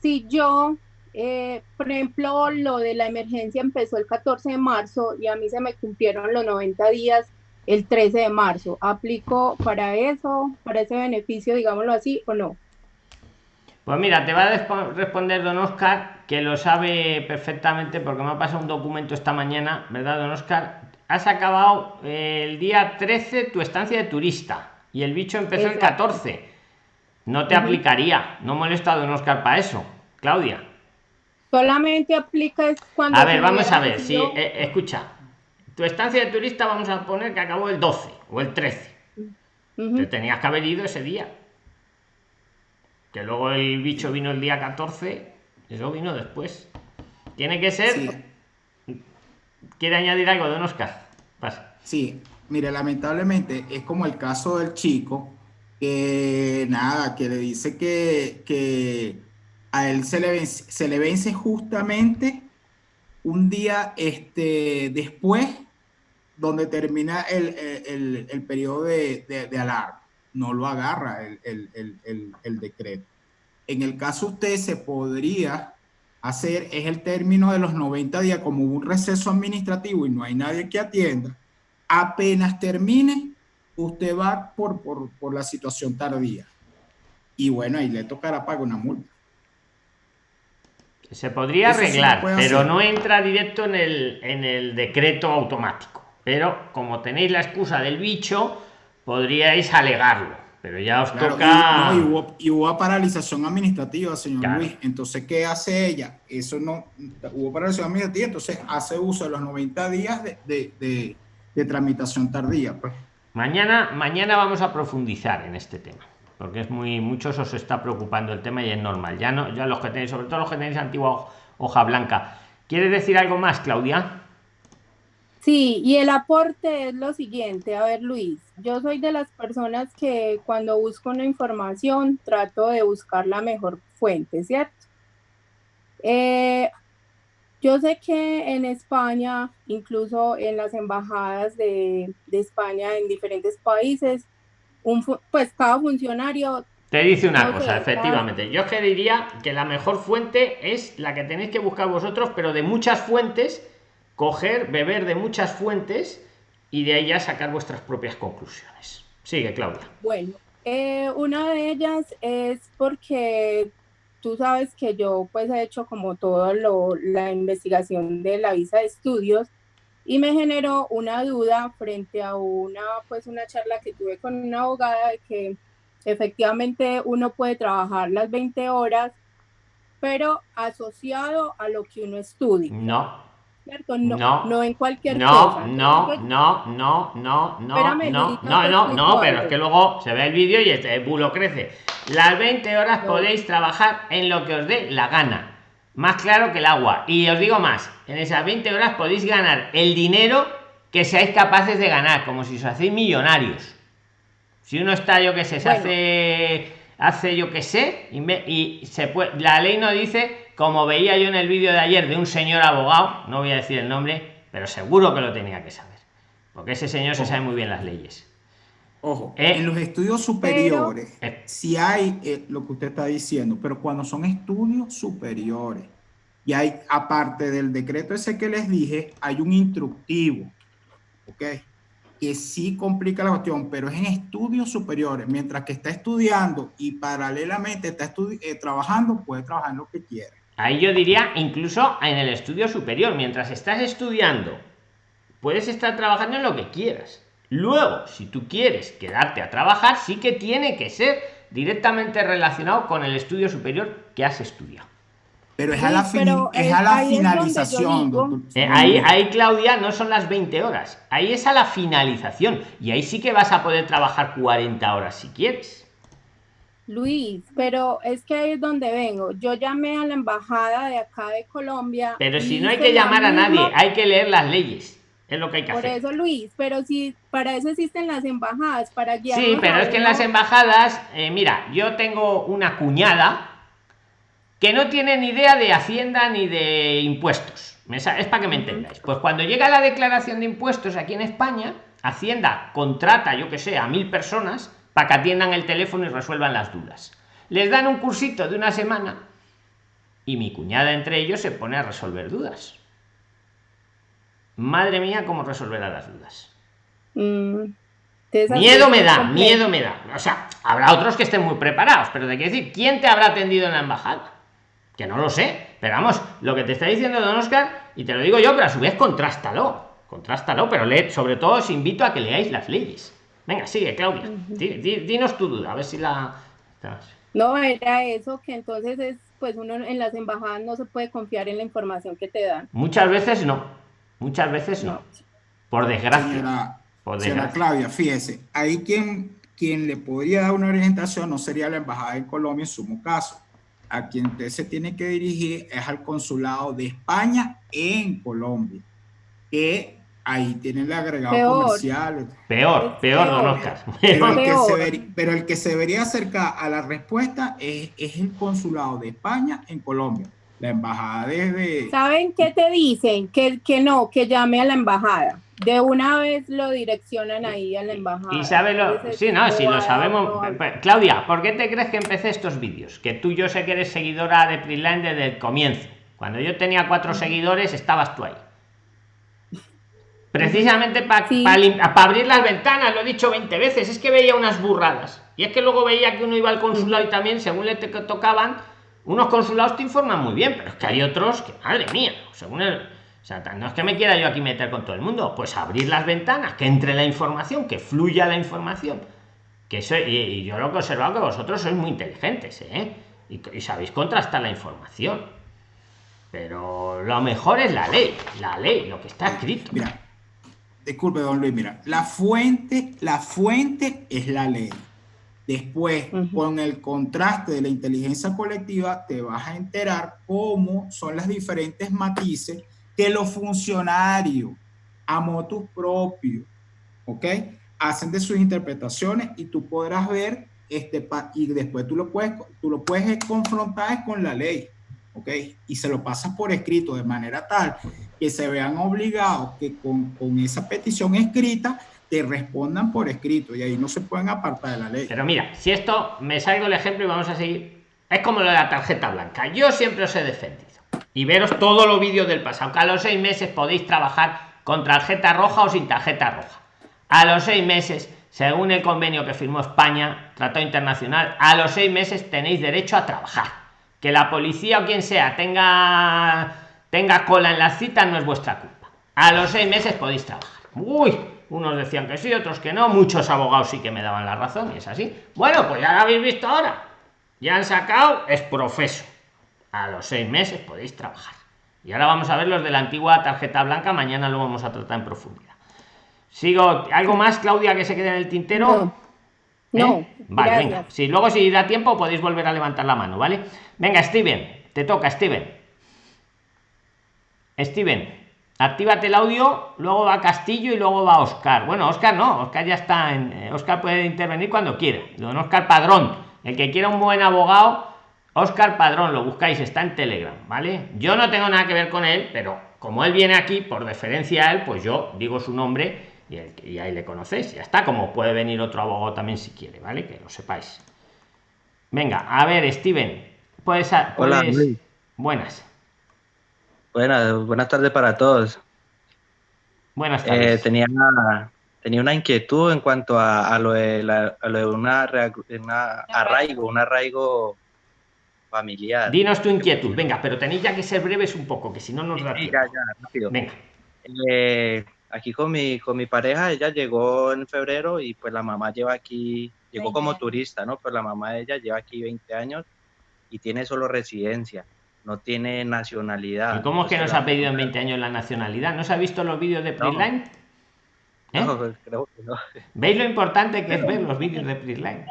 si yo, eh, por ejemplo, lo de la emergencia empezó el 14 de marzo y a mí se me cumplieron los 90 días el 13 de marzo, ¿aplico para eso, para ese beneficio, digámoslo así, o no? Pues mira, te va a responder don Oscar, que lo sabe perfectamente porque me ha pasado un documento esta mañana, ¿verdad, don Oscar? Has acabado eh, el día 13 tu estancia de turista y el bicho empezó el 14. No te aplicaría, no molesta a don Oscar para eso, Claudia. Solamente aplica cuando... A ver, vamos a ver, si, eh, escucha, tu estancia de turista vamos a poner que acabó el 12 o el 13. Te tenías que haber ido ese día que luego el bicho vino el día 14, eso vino después. Tiene que ser. ¿Quiere añadir algo, don Oscar? Pasa. Sí, mire, lamentablemente es como el caso del chico que nada, que le dice que, a él se le, vence, se le vence justamente un día este, después donde termina el, periodo de, de alarma no lo agarra el, decreto. En el caso usted se podría hacer, es el término de los 90 días como un receso administrativo y no hay nadie que atienda, apenas termine, usted va por, por, la situación tardía. Y bueno, ahí le tocará pagar una multa. Se podría arreglar, pero no entra directo en el, en el decreto automático. Pero como tenéis la excusa del bicho, podríais alegarlo, pero ya os toca. Y, hubo, paralización administrativa, señor Luis. Entonces, ¿qué hace ella? Eso no. Hubo paralización administrativa, entonces hace uso de los 90 días de, tramitación tardía. Pues. Mañana, mañana vamos a profundizar en este tema porque es muy muchos os está preocupando el tema y es normal ya no ya los que tenéis sobre todo los que tenéis antigua hoja blanca ¿quieres decir algo más Claudia? Sí, y el aporte es lo siguiente. A ver, Luis, yo soy de las personas que cuando busco una información trato de buscar la mejor fuente, ¿cierto? Eh, yo sé que en España, incluso en las embajadas de, España en diferentes países, un, pues cada funcionario... Te dice una cosa, efectivamente. Yo que diría que la mejor fuente es la que tenéis que buscar vosotros, pero de muchas fuentes coger, beber de muchas fuentes y de ahí ya sacar vuestras propias conclusiones. Sigue, Claudia. Bueno, eh, una de ellas es porque tú sabes que yo pues he hecho como todo lo, la investigación de la visa de estudios y me generó una duda frente a una pues una charla que tuve con una abogada de que efectivamente uno puede trabajar las 20 horas pero asociado a lo que uno estudia. No, no, no, no en cualquier no, cosa. No, no, no, no, no, no, no, no, no, pero es que luego se ve el vídeo y este bulo crece. Las 20 horas podéis trabajar en lo que os dé la gana. Más claro que el agua. Y os digo más, en esas 20 horas podéis ganar el dinero que seáis capaces de ganar, como si os hacéis millonarios. Si uno está, yo que sé, se hace, hace yo que sé, y, me, y se puede, la ley no dice como veía yo en el vídeo de ayer de un señor abogado, no voy a decir el nombre, pero seguro que lo tenía que saber. porque ese señor se sabe muy bien las leyes. Ojo, Eh, en los estudios superiores, Eh. si hay eh, lo que usted está diciendo, pero cuando son estudios superiores, y hay, aparte del decreto ese que les dije, hay un instructivo, ¿ok? Que sí complica la cuestión, pero es en estudios superiores. Mientras que está estudiando y paralelamente está trabajando, puede trabajar en lo que quiera. Ahí yo diría, incluso en el estudio superior, mientras estás estudiando, puedes estar trabajando en lo que quieras. Luego, si tú quieres quedarte a trabajar, sí que tiene que ser directamente relacionado con el estudio superior que has estudiado. Pero es a la, fini- pero, es a la ahí es donde yo finalización. digo-. Eh, ahí, ahí, Claudia, no son las 20 horas. Ahí es a la finalización. Y ahí sí que vas a poder trabajar 40 horas si quieres. Luis, pero es que ahí es donde vengo. Yo llamé a la embajada de acá de Colombia. Pero si no hay que la llamar a nadie, hay que leer las leyes. Es lo que hay que Por hacer. eso, Luis, pero si para eso existen las embajadas, para guiar. Sí, pero es que en las embajadas, eh, mira, yo tengo una cuñada que no tiene ni idea de Hacienda ni de impuestos. Es para que me entendáis. Pues cuando llega la declaración de impuestos aquí en España, Hacienda contrata, yo que sé, a mil personas para que atiendan el teléfono y resuelvan las dudas. Les dan un cursito de una semana y mi cuñada entre ellos se pone a resolver dudas. Madre mía, cómo resolverá las dudas. Mm, Miedo me da, complejo. miedo me da. O sea, habrá otros que estén muy preparados, pero te quiero decir, ¿quién te habrá atendido en la embajada? Que no lo sé. Pero vamos, lo que te está diciendo Don Oscar, y te lo digo yo, pero a su vez contrástalo. Contrástalo, pero lee, sobre todo os invito a que leáis las leyes. Venga, sigue, Claudia. Di- di- dinos tu duda, a ver si la. No, era eso, que entonces es, pues uno en las embajadas no se puede confiar en la información que te dan. Muchas veces no. Muchas veces no. Por desgracia. Señora, Por señora desgracia. Claudia, fíjese, ahí quien, quien le podría dar una orientación no sería la Embajada de Colombia en sumo caso. A quien usted se tiene que dirigir es al Consulado de España en Colombia, que ahí tiene el agregado Peor. comercial. Peor, peor, Don. Oscar. Pero el, que Peor. se veri- pero el que se debería acercar a la respuesta es, es el Consulado de España en Colombia. La Embajada desde... ¿Saben qué te dicen? Que, que no, que llame a la embajada. De una vez lo direccionan ahí a la embajada. Y sabe lo. Sí, no, si lo sabemos. no Pe- Claudia, ¿por qué te crees que empecé estos vídeos? Que tú, yo sé que eres seguidora de Prisline desde el comienzo. Cuando yo tenía cuatro seguidores, estabas tú ahí. Precisamente para Sí. abrir las ventanas, lo he dicho 20 veces, es que veía unas burradas. Y es que luego veía que uno iba al consulado y también, según le te- tocaban, unos consulados te informan muy bien, pero es que hay otros que, madre mía, según el. O sea, no es que me quiera yo aquí meter con todo el mundo, pues abrir las ventanas, que entre la información, que fluya la información. Que eso, y, y yo lo que he observado que vosotros sois muy inteligentes, ¿eh? Y, y sabéis contrastar la información. Pero lo mejor es la ley, la ley, lo que está escrito. Mira, disculpe, don Luis, mira, la fuente, la fuente es la ley. Después, Ujú. con el contraste de la inteligencia colectiva, te vas a enterar cómo son las diferentes matices que los funcionarios a motus propio, ¿ok? Hacen de sus interpretaciones y tú podrás ver, este, y después tú lo puedes, tú lo puedes confrontar con la ley, ¿ok? Y se lo pasas por escrito de manera tal que se vean obligados que con, esa petición escrita te respondan por escrito y ahí no se pueden apartar de la ley. Pero mira, si esto me salgo el ejemplo y vamos a seguir. Es como lo de la tarjeta blanca. Yo siempre os he defendido. Y veros todos los vídeos del pasado. Que a los seis meses podéis trabajar con tarjeta roja o sin tarjeta roja. A los seis meses, según el convenio que firmó España, Tratado Internacional, a los seis meses tenéis derecho a trabajar. Que la policía o quien sea tenga, tenga cola en las citas no es vuestra culpa. A los seis meses podéis trabajar. Uy, unos decían que sí, otros que no. Muchos abogados sí que me daban la razón y es así. Bueno, pues ya lo habéis visto ahora. Ya han sacado, es profeso. A los seis meses podéis trabajar. Y ahora vamos a ver los de la antigua tarjeta blanca. Mañana lo vamos a tratar en profundidad. Sigo. ¿Algo más, Claudia, que se quede en el tintero? No. No, ¿Eh? Vale, gracias. venga. Si luego si da tiempo podéis volver a levantar la mano, ¿vale? Venga, Steven, te toca, Steven. Steven, actívate el audio, luego va Castillo y luego va Oscar. Bueno, Oscar no, Oscar ya está en. eh, Oscar puede intervenir cuando quiera. Don Oscar Padrón, el que quiera un buen abogado, Oscar Padrón, lo buscáis, está en Telegram, ¿vale? Yo no tengo nada que ver con él, pero como él viene aquí, por deferencia a él, pues yo digo su nombre y, ahí le conocéis. Ya está, como puede venir otro abogado también si quiere, ¿vale? Que lo sepáis. Venga, a ver, Steven. Puedes. Hola, Buenas. Buenas, buenas tardes para todos. Buenas tardes. Eh, tenía, tenía una inquietud en cuanto a, lo, de una, arraigo, un arraigo familiar. Dinos tu inquietud, venga, pero tenéis ya que ser breves un poco, que si no nos da tiempo. Ya, ya, rápido. Venga. Eh, aquí con mi, con mi pareja, ella llegó en febrero y pues la mamá lleva aquí, llegó como turista, ¿no? Pues la mamá de ella lleva aquí 20 años y tiene solo residencia, no tiene nacionalidad. ¿Y cómo es que nos ha pedido en 20 años la nacionalidad? ¿No se ha visto los vídeos de Prisline? ¿Eh? No, creo que no. ¿Veis lo importante que es ver los vídeos de Prisline?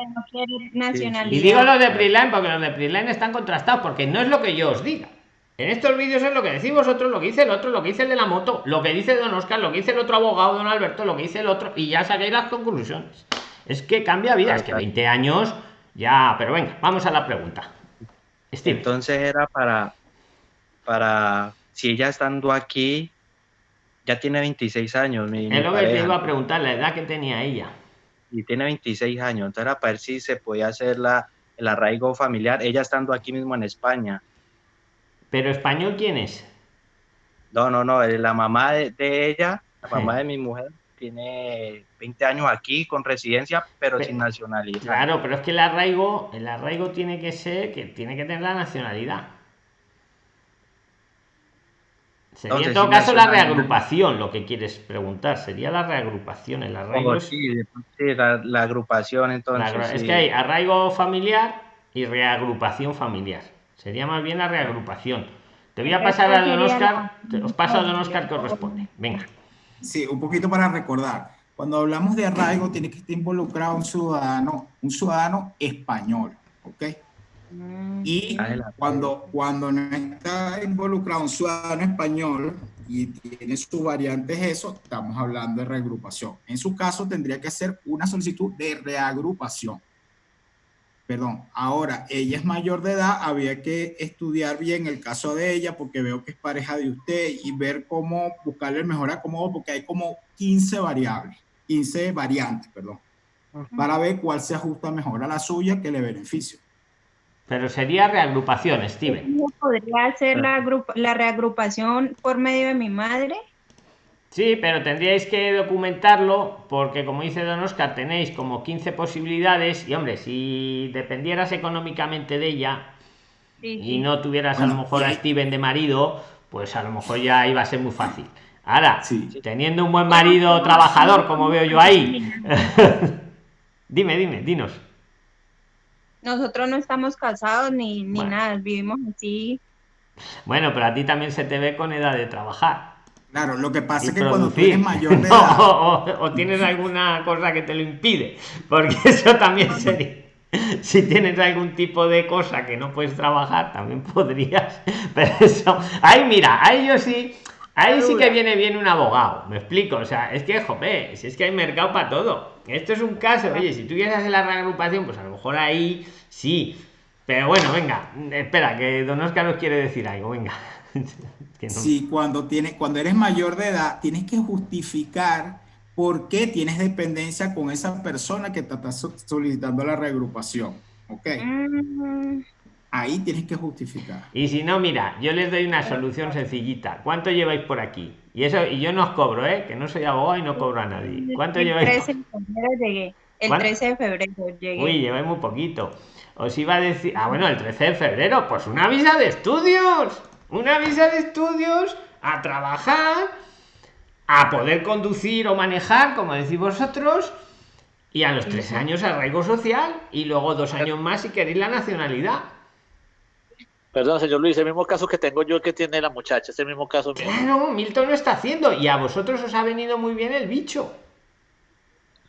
Y digo los de Prisline porque los de Prisline están contrastados, porque no es lo que yo os diga. En estos vídeos es lo que decís vosotros, lo que dice el otro, lo que dice el de la moto, lo que dice don Oscar, lo que dice el otro abogado, don Alberto, lo que dice el otro, y ya saquéis las conclusiones. Es que cambia vida, es que 20 años ya, pero venga, vamos a la pregunta. Entonces era para, para, si ella estando aquí, ya tiene 26 años. Mi, es lo que te iba a preguntar, la edad que tenía ella. Y tiene 26 años, entonces era para ver si se podía hacer la, el arraigo familiar, ella estando aquí mismo en España. ¿Pero español quién es? No, no, no, la mamá de, ella, la mamá de mi mujer, tiene 20 años aquí con residencia, pero, sin nacionalidad. Claro, pero es que el arraigo, el arraigo tiene que ser, que tiene que tener la nacionalidad. Sería en todo caso la reagrupación lo que quieres preguntar, sería la reagrupación, el arraigo. Oh, sí, la, agrupación entonces. Es que hay arraigo familiar y reagrupación familiar. Sería más bien la reagrupación. Te voy a pasar a don Oscar, os paso a don Oscar que os responde. Venga. Sí, un poquito para recordar. Cuando hablamos de arraigo, tiene que estar involucrado un ciudadano, un ciudadano español, ¿ok? Mm. Y cuando, cuando no está involucrado un ciudadano español y tiene sus variantes eso, estamos hablando de reagrupación. En su caso, tendría que ser una solicitud de reagrupación perdón, ahora ella es mayor de edad, había que estudiar bien el caso de ella porque veo que es pareja de usted y ver cómo buscarle el mejor acomodo porque hay como 15 variables, 15 variantes, perdón, para ver cuál se ajusta mejor a la suya que le beneficie. Pero sería reagrupación, Steven. ¿Podría hacer la, la reagrupación por medio de mi madre? Sí, pero tendríais que documentarlo porque, como dice Don Oscar, tenéis como 15 posibilidades y, hombre, si dependieras económicamente de ella y no tuvieras a lo mejor a Steven de marido, pues a lo mejor ya iba a ser muy fácil. Ahora, teniendo un buen marido trabajador, como veo yo ahí, dime, dime, dinos. Nosotros no estamos casados ni, ni nada, vivimos así. Bueno, pero a ti también se te ve con edad de trabajar. Claro, lo que pasa es que cuando tú eres mayor de edad... o, tienes alguna cosa que te lo impide, porque eso también sería... Si tienes algún tipo de cosa que no puedes trabajar, también podrías. Pero eso... Ahí mira, ahí yo sí... Ahí sí que viene bien un abogado, me explico. O sea, es que, jope, si es que hay mercado para todo. Esto es un caso, oye, si tú quieres hacer la reagrupación, pues a lo mejor ahí sí. Pero bueno, venga, espera, que Don Oscar nos quiere decir algo, venga. Si cuando, tienes, cuando eres mayor de edad, tienes que justificar por qué tienes dependencia con esa persona que te está solicitando la reagrupación. ¿Ok? Mm. Ahí tienes que justificar. Y si no, mira, yo les doy una solución sencillita. ¿Cuánto lleváis por aquí? Y eso y yo no os cobro, ¿eh? Que no soy abogado y no cobro a nadie. ¿Cuánto lleváis? El 13 de febrero llegué. El 13 de febrero llegué. Uy, lleváis muy poquito. Os iba a decir, ah, bueno, el 13 de febrero, pues una visa de estudios una visa de estudios a trabajar, a poder conducir o manejar, como decís vosotros, y a los tres años arraigo social y luego dos años más si queréis la nacionalidad. Perdón, señor Luis, el mismo caso que tengo yo que tiene la muchacha, es el mismo caso. Claro, Milton lo está haciendo y a vosotros os ha venido muy bien el bicho.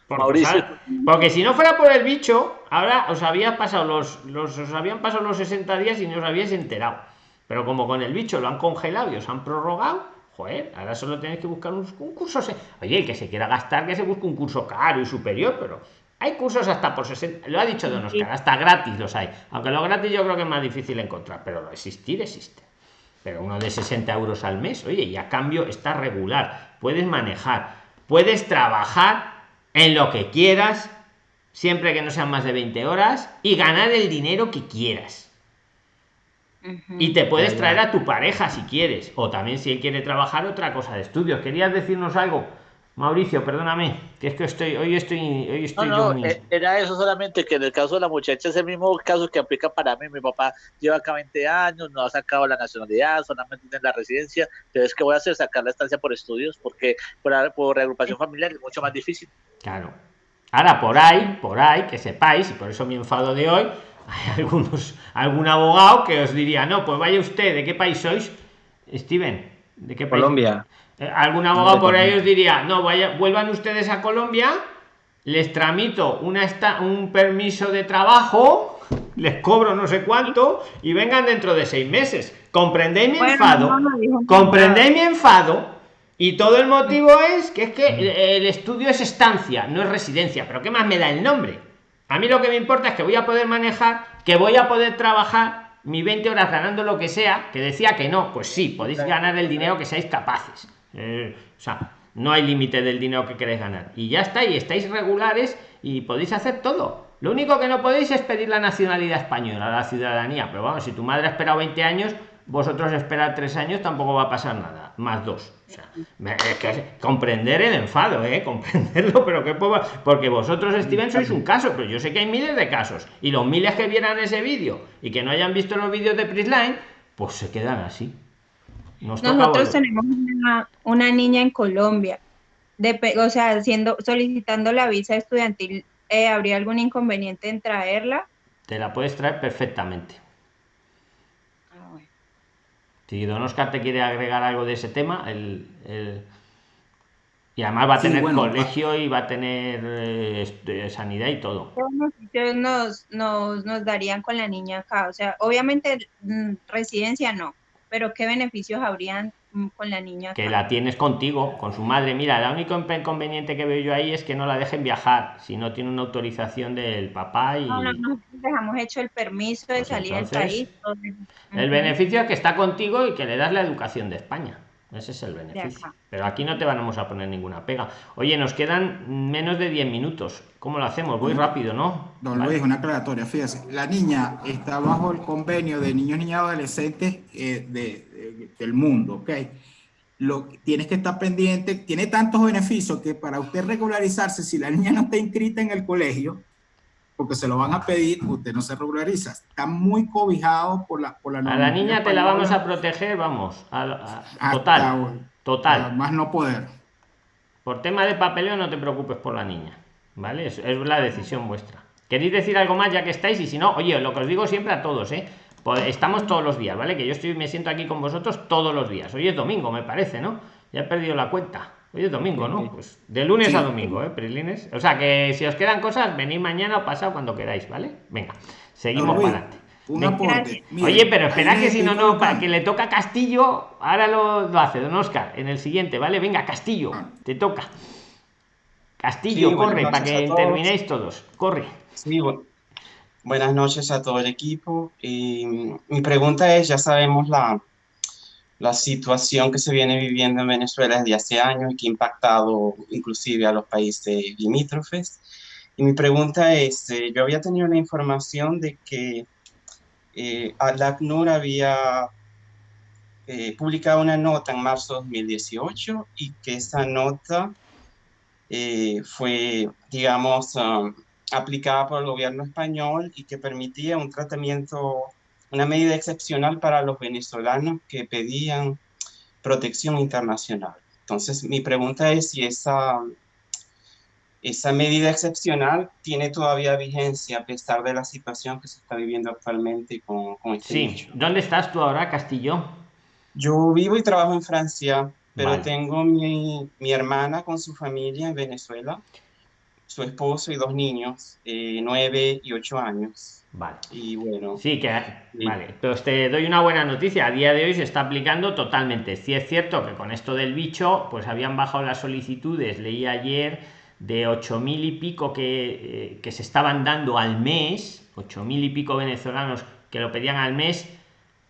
Porque, Mauricio. porque si no fuera por el bicho, ahora os había pasado los, los, os habían pasado los 60 días y no os habíais enterado. Pero como con el bicho lo han congelado y os han prorrogado, joder, ahora solo tenéis que buscar un, curso. Oye, el que se quiera gastar, que se busque un curso caro y superior, pero hay cursos hasta por 60, lo ha dicho Don Oscar, hasta gratis los hay. Aunque lo gratis yo creo que es más difícil encontrar, pero lo existir existe. Pero uno de 60 euros al mes, oye, y a cambio está regular, puedes manejar, puedes trabajar en lo que quieras, siempre que no sean más de 20 horas, y ganar el dinero que quieras. Y te puedes traer a tu pareja si quieres, o también si él quiere trabajar otra cosa de estudios. ¿Querías decirnos algo? Mauricio, perdóname, que es que estoy, hoy estoy, hoy estoy no, no, eh, era eso solamente que en el caso de la muchacha es el mismo caso que aplica para mí. Mi papá lleva acá 20 años, no ha sacado la nacionalidad, solamente tiene la residencia. Entonces, ¿qué voy a hacer? Sacar la estancia por estudios, porque por, por reagrupación familiar es mucho más difícil. Claro. Ahora, por ahí, por ahí, que sepáis, y por eso mi enfado de hoy, hay algunos, algún abogado que os diría, no, pues vaya usted, ¿de qué país sois? Steven, ¿de qué país? Colombia. Eh, algún abogado por ahí os diría, no, vaya, vuelvan ustedes a Colombia, les tramito una esta, un permiso de trabajo, les cobro no sé cuánto y vengan dentro de seis meses. ¿Comprendéis mi enfado? ¿Comprendéis mi enfado? Y todo el motivo es que es que el estudio es estancia, no es residencia. Pero ¿qué más me da el nombre? A mí lo que me importa es que voy a poder manejar, que voy a poder trabajar mis 20 horas ganando lo que sea, que decía que no, pues sí, podéis ganar el dinero que seáis capaces. Eh, o sea, no hay límite del dinero que queréis ganar. Y ya está, y estáis regulares y podéis hacer todo. Lo único que no podéis es pedir la nacionalidad española, la ciudadanía. Pero vamos, si tu madre ha esperado 20 años, vosotros esperar tres años tampoco va a pasar nada, más dos. O sea, que comprender el enfado, ¿eh? comprenderlo, pero que puedo, porque vosotros, Steven, sois un caso, pero yo sé que hay miles de casos. Y los miles que vieran ese vídeo y que no hayan visto los vídeos de Prisline, pues se quedan así. Nosotros tenemos una, niña en Colombia, de, o sea, haciendo, solicitando la visa estudiantil, eh, ¿habría algún inconveniente en traerla? Te la puedes traer perfectamente. Si Don Oscar te quiere agregar algo de ese tema, el, y además va a tener colegio y va a tener eh, sanidad y todo. Nos, nos, nos darían con la niña acá? O sea, obviamente mm, residencia no, pero ¿qué beneficios habrían con la niña? Que la tienes contigo, con su madre. Mira, el único inconveniente que veo yo ahí es que no la dejen viajar si no tiene una autorización del papá. Y... No, no, no, dejamos hecho el permiso de pues salir del país. El beneficio es que está contigo y que le das la educación de España. Ese es el beneficio. Pero aquí no te vamos a poner ninguna pega. Oye, nos quedan menos de 10 minutos. ¿Cómo lo hacemos? Voy rápido, ¿no? Don Luis, una aclaratoria. Fíjese, la niña está bajo el convenio de niños, niñas adolescentes eh, de, del mundo, ¿ok? Lo, tienes que estar pendiente, tiene tantos beneficios que para usted regularizarse, si la niña no está inscrita en el colegio, porque se lo van a pedir, usted no se regulariza. Está muy cobijado por la por la A la niña te la vamos a proteger, vamos, a, total, total. Más no poder. Por tema de papeleo no te preocupes por la niña, ¿vale? Es, es la decisión vuestra. ¿Queréis decir algo más ya que estáis? Y si no, oye, lo que os digo siempre a todos, ¿eh? Pues estamos todos los días, ¿vale? Que yo estoy, me siento aquí con vosotros todos los días. Hoy es domingo, me parece, ¿no? Ya he perdido la cuenta. Hoy es domingo, ¿no? Pues de lunes a domingo, ¿eh? Prilines. O sea que si os quedan cosas, venid mañana o pasado cuando queráis, ¿vale? Venga, seguimos para adelante. Oye, pero espera que si no, no, para que le toca Castillo, ahora lo, lo, hace Don Oscar, en el siguiente, ¿vale? Venga, Castillo, ah. te toca. Castillo, corre, para que terminéis todos. Corre. Sí, buenas noches a todo el equipo. Y mi pregunta es, ya sabemos la, la situación que se viene viviendo en Venezuela desde hace años y que ha impactado inclusive a los países limítrofes. Y mi pregunta es, eh, yo había tenido la información de que eh, ACNUR había eh, publicado una nota en marzo de 2018 y que esa nota eh, fue, digamos, um, aplicada por el gobierno español y que permitía un tratamiento una medida excepcional para los venezolanos que pedían protección internacional. Entonces, mi pregunta es si esa, esa medida excepcional tiene todavía vigencia a pesar de la situación que se está viviendo actualmente con, con este Sí, ¿dónde estás tú ahora, Castillo? Yo vivo y trabajo en Francia, pero tengo mi, mi, hermana con su familia en Venezuela, su esposo y dos niños, eh, nueve y ocho años. Vale. Y bueno. Sí, que vale. Pero te doy una buena noticia. A día de hoy se está aplicando totalmente. Sí es cierto que con esto del bicho, pues habían bajado las solicitudes. Leí ayer de ocho mil y pico que, eh, que se estaban dando al mes, ocho mil y pico venezolanos que lo pedían al mes,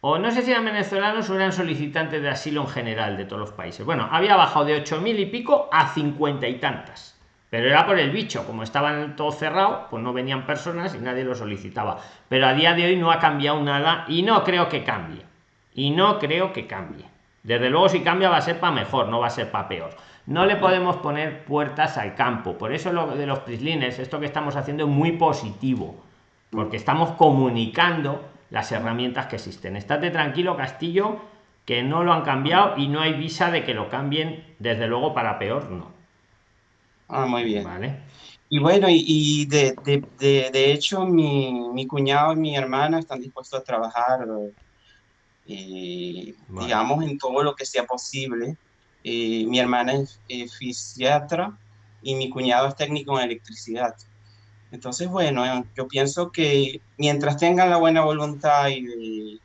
o no sé si eran venezolanos o eran solicitantes de asilo en general de todos los países. Bueno, había bajado de 8.000 y pico a 50 y tantas. Pero era por el bicho, como estaban todo cerrado, pues no venían personas y nadie lo solicitaba. Pero a día de hoy no ha cambiado nada y no creo que cambie. Y no creo que cambie. Desde luego si cambia va a ser para mejor, no va a ser para peor. No le podemos poner puertas al campo. Por eso lo de los prislines, esto que estamos haciendo es muy positivo. Porque estamos comunicando las herramientas que existen. Estate tranquilo, Castillo, que no lo han cambiado y no hay visa de que lo cambien, desde luego para peor, no. Ah, muy bien. Vale. Y bueno, y, de, de, de, hecho mi, mi, cuñado y mi hermana están dispuestos a trabajar, eh, digamos, en todo lo que sea posible. Eh, mi hermana es, fisiatra y mi cuñado es técnico en electricidad. Entonces, bueno, yo pienso que mientras tengan la buena voluntad y de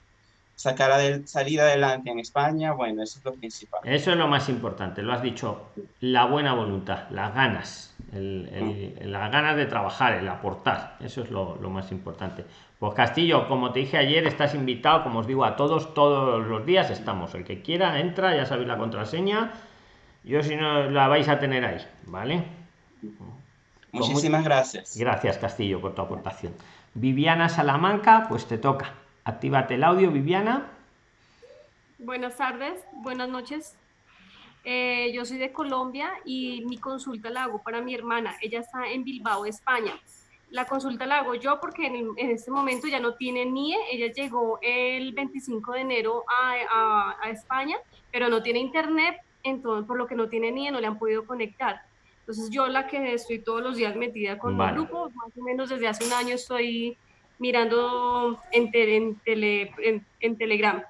sacar a salir adelante en España, bueno, eso es lo principal. Eso es lo más importante, lo has dicho, la buena voluntad, las ganas, el, las ganas de trabajar, el aportar, eso es lo, lo, más importante. Pues Castillo, como te dije ayer, estás invitado, como os digo, a todos, todos los días estamos. El que quiera, entra, ya sabéis la contraseña. Yo si no la vais a tener ahí, ¿vale? Muchísimas gracias. Gracias, Castillo, por tu aportación. Viviana Salamanca, pues te toca. Actívate el audio, Viviana. Buenas tardes, buenas noches. Eh, yo soy de Colombia y mi consulta la hago para mi hermana. Ella está en Bilbao, España. La consulta la hago yo porque en, este momento ya no tiene NIE. Ella llegó el 25 de enero a, a España, pero no tiene internet, entonces por lo que no tiene NIE no le han podido conectar. Entonces yo la que estoy todos los días metida con el grupo, más o menos desde hace un año estoy mirando en, en, tele, en, Telegram.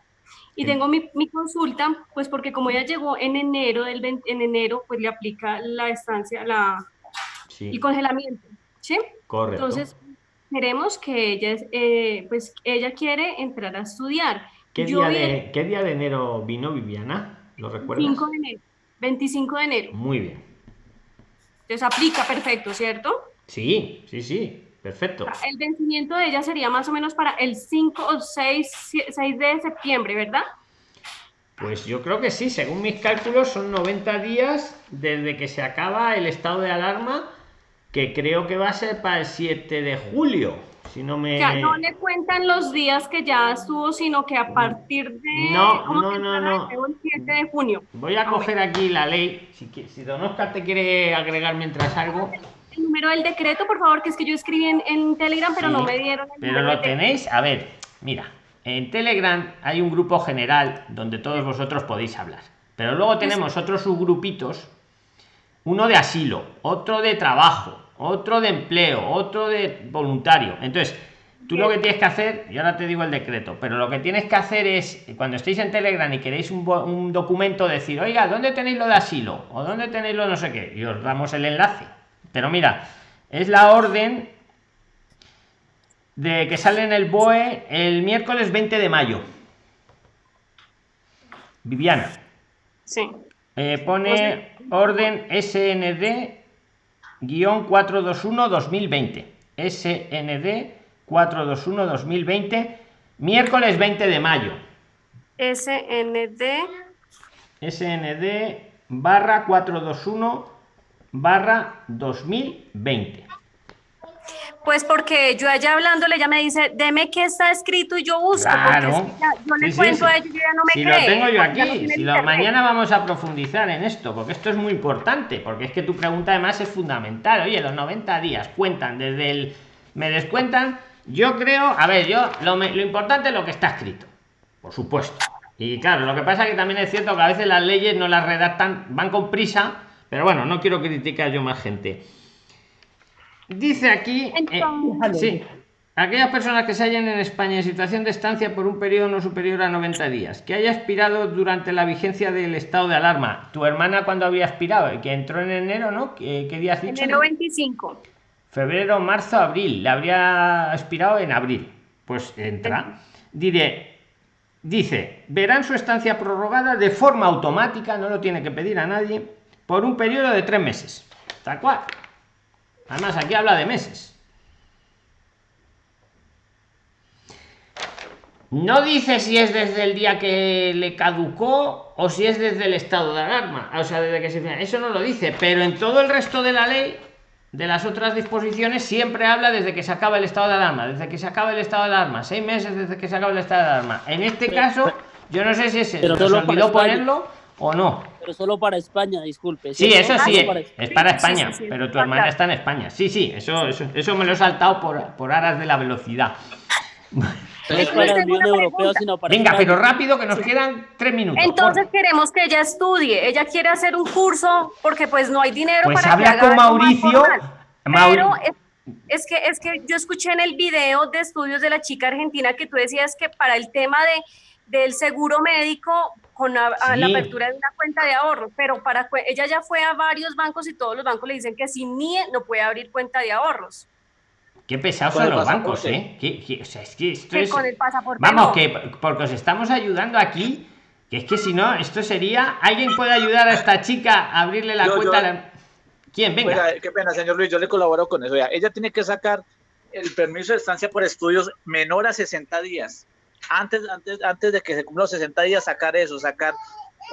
Y tengo mi, mi, consulta, pues porque como ella llegó en enero, del en enero, pues le aplica la estancia, la, sí. el congelamiento, ¿sí? Correcto. Entonces, queremos que ella, eh, pues ella quiere entrar a estudiar. ¿Qué, día de, ¿Qué día de enero vino Viviana? ¿Lo recuerdas? 5 de enero. 25 de enero. Muy bien. Entonces aplica perfecto, ¿cierto? Sí, sí, sí, perfecto. El vencimiento de ella sería más o menos para el 5 o 6, 6 de septiembre, ¿verdad? Pues yo creo que sí, según mis cálculos son 90 días desde que se acaba el estado de alarma, que creo que va a ser para el 7 de julio. Si no me... Ya no le cuentan los días que ya estuvo, sino que a partir de... No, no, no, no. El 7 de junio. Voy a ah, coger aquí la ley. Si, si don Oscar te quiere agregar mientras algo... El número del decreto, por favor, que es que yo escribí en, en Telegram, pero no me dieron el Pero lo tenéis, a ver, mira, en Telegram hay un grupo general donde todos vosotros podéis hablar. Pero luego tenemos otros subgrupitos, uno de asilo, otro de trabajo, otro de empleo, otro de voluntario. Entonces, tú lo que tienes que hacer, y ahora te digo el decreto, pero lo que tienes que hacer es, cuando estéis en Telegram y queréis un, documento, decir, oiga, ¿dónde tenéis lo de asilo? ¿O dónde tenéis lo no sé qué? Y os damos el enlace. Pero mira, es la orden de que sale en el BOE el miércoles 20 de mayo. Viviana. Sí. Eh, pone orden SND guion 421 2020 SND 421 2020 miércoles 20 de mayo SND SND barra 421 barra 2020 pues porque yo allá hablándole, ella me dice, deme qué está escrito y yo busco. Claro. yo le cuento a ella y ella no me si cree. lo tengo yo aquí, si lo, mañana vamos a profundizar en esto, porque esto es muy importante, porque es que tu pregunta además es fundamental. Oye, los 90 días cuentan desde el... Me descuentan, yo creo, a ver, yo, lo, lo importante es lo que está escrito, por supuesto. Y claro, lo que pasa es que también es cierto que a veces las leyes no las redactan, van con prisa, pero bueno, no quiero criticar yo más gente. Dice aquí, eh, sí, aquellas personas que se hallen en España en situación de estancia por un periodo no superior a 90 días, que haya expirado durante la vigencia del estado de alarma. Tu hermana cuando había expirado, que entró en enero, ¿no? ¿Qué, qué día has dicho? Enero 25. Febrero, marzo, abril. Le habría expirado en abril. Pues entra. Diré, dice, verán su estancia prorrogada de forma automática, no lo tiene que pedir a nadie, por un periodo de tres meses. Tal cual. Además, aquí habla de meses. No dice si es desde el día que le caducó o si es desde el estado de alarma. O sea, desde que se... Eso no lo dice, pero en todo el resto de la ley, de las otras disposiciones, siempre habla desde que se acaba el estado de alarma, desde que se acaba el estado de alarma, seis meses desde que se acaba el estado de alarma. En este caso, yo no sé si es nos olvidó ponerlo o no. Pero solo para España, disculpe. Sí, ¿cierto? eso sí, para- es para Sí, sí, España, sí, sí, pero tu hermana está en España. Sí, sí, eso, eso, eso me lo he saltado por, por aras de la velocidad. No es para la Unión Europea, sino para Venga, España. pero rápido que nos quedan tres minutos. Entonces por- queremos que ella estudie. Ella quiere hacer un curso porque pues no hay dinero Pues para que habla haga con Mauricio. Mauri- Pero es, es que es que yo escuché en el video de estudios de la chica argentina que tú decías que para el tema de del seguro médico con la, a la Sí. apertura de una cuenta de ahorro, pero para ella ya fue a varios bancos y todos los bancos le dicen que sin NIE no puede abrir cuenta de ahorros. Qué pesados Con son los bancos. ¿eh? ¿Qué- qué- o sea, es que esto Que es... con el pasaporte Vamos, no. que porque os estamos ayudando aquí, que es que si no, esto sería... ¿Alguien puede ayudar a esta chica a abrirle la Yo- cuenta? yo- a la- ¿Quién? Venga. Oiga, qué pena, señor Luis, yo le colaboro con eso. Vea, ella tiene que sacar el permiso de estancia por estudios menor a 60 días. Antes, antes, antes de que se cumplan los 60 días, sacar eso, sacar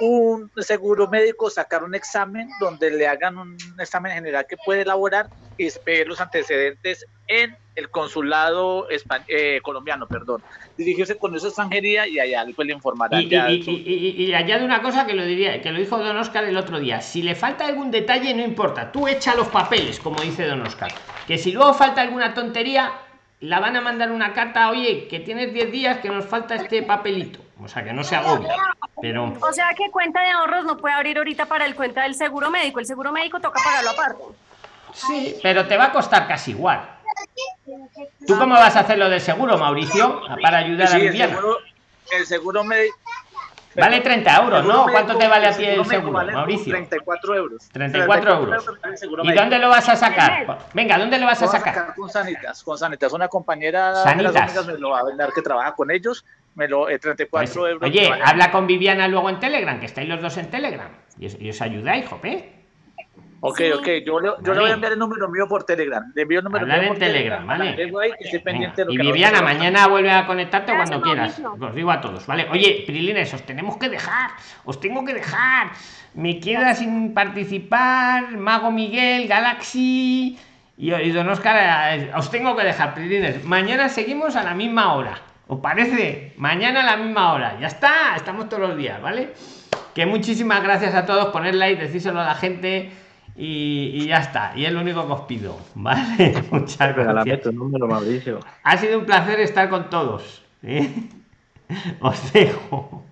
un seguro médico, sacar un examen donde le hagan un examen general que puede elaborar y pedir los antecedentes en el consulado eh, colombiano, perdón. Dirigirse con esa extranjería y allá después le informarán. Y, ya y- su- y- y- y añade una cosa que lo diría, que lo dijo Don Oscar el otro día. Si le falta algún detalle, no importa. Tú echa los papeles, como dice Don Oscar. Que si luego falta alguna tontería, la van a mandar una carta, oye, que tienes 10 días, que nos falta este papelito. O sea, que no se agobie. Pero O sea que cuenta de ahorros no puede abrir ahorita para el cuenta del seguro médico. El seguro médico toca pagarlo aparte. sí, pero te va a costar casi igual. ¿Tú cómo vas a hacer lo del seguro, Mauricio? Para ayudar a Sí, el Viviana. seguro, el seguro médico. Vale 30 euros, ¿no? médico- ¿Cuánto te vale a ti el seguro, vale Mauricio? 34 euros. 34 euros. ¿Y dónde lo vas a sacar? Venga, ¿dónde lo vas a voy sacar? con Sanitas, con Sanitas. Una compañera de Sanitas. las amigas me lo va a vender que trabaja con ellos. Me lo, eh, 34 Pues, euros. oye, vale. habla con Viviana luego en Telegram, que estáis los dos en Telegram. Y os, y os ayudáis, jope. Ok, ok, yo, le, yo Vale. le voy a enviar el número mío por Telegram. Le envío el número Hablar mío en por Telegram, para ¿vale? que luego ahí que esté pendiente de lo Y Viviana, mañana vuelve a conectarte Gracias, cuando quieras. Mauricio. Os digo a todos, ¿vale? Oye, Prilines, os tenemos que dejar. Os tengo que dejar. Me queda sin participar. Mago Miguel, Galaxy. Y, y Don Oscar, eh, os tengo que dejar, Prilines. Mañana seguimos a la misma hora. ¿Os parece? Mañana a la misma hora. Ya está, estamos todos los días, ¿vale? Que muchísimas gracias a todos. Poner like, decírselo a la gente. Y, y ya está. Y es lo único que os pido, ¿vale? Muchas gracias. tu número, Mauricio. Ha sido un placer estar con todos. ¿eh? Os dejo.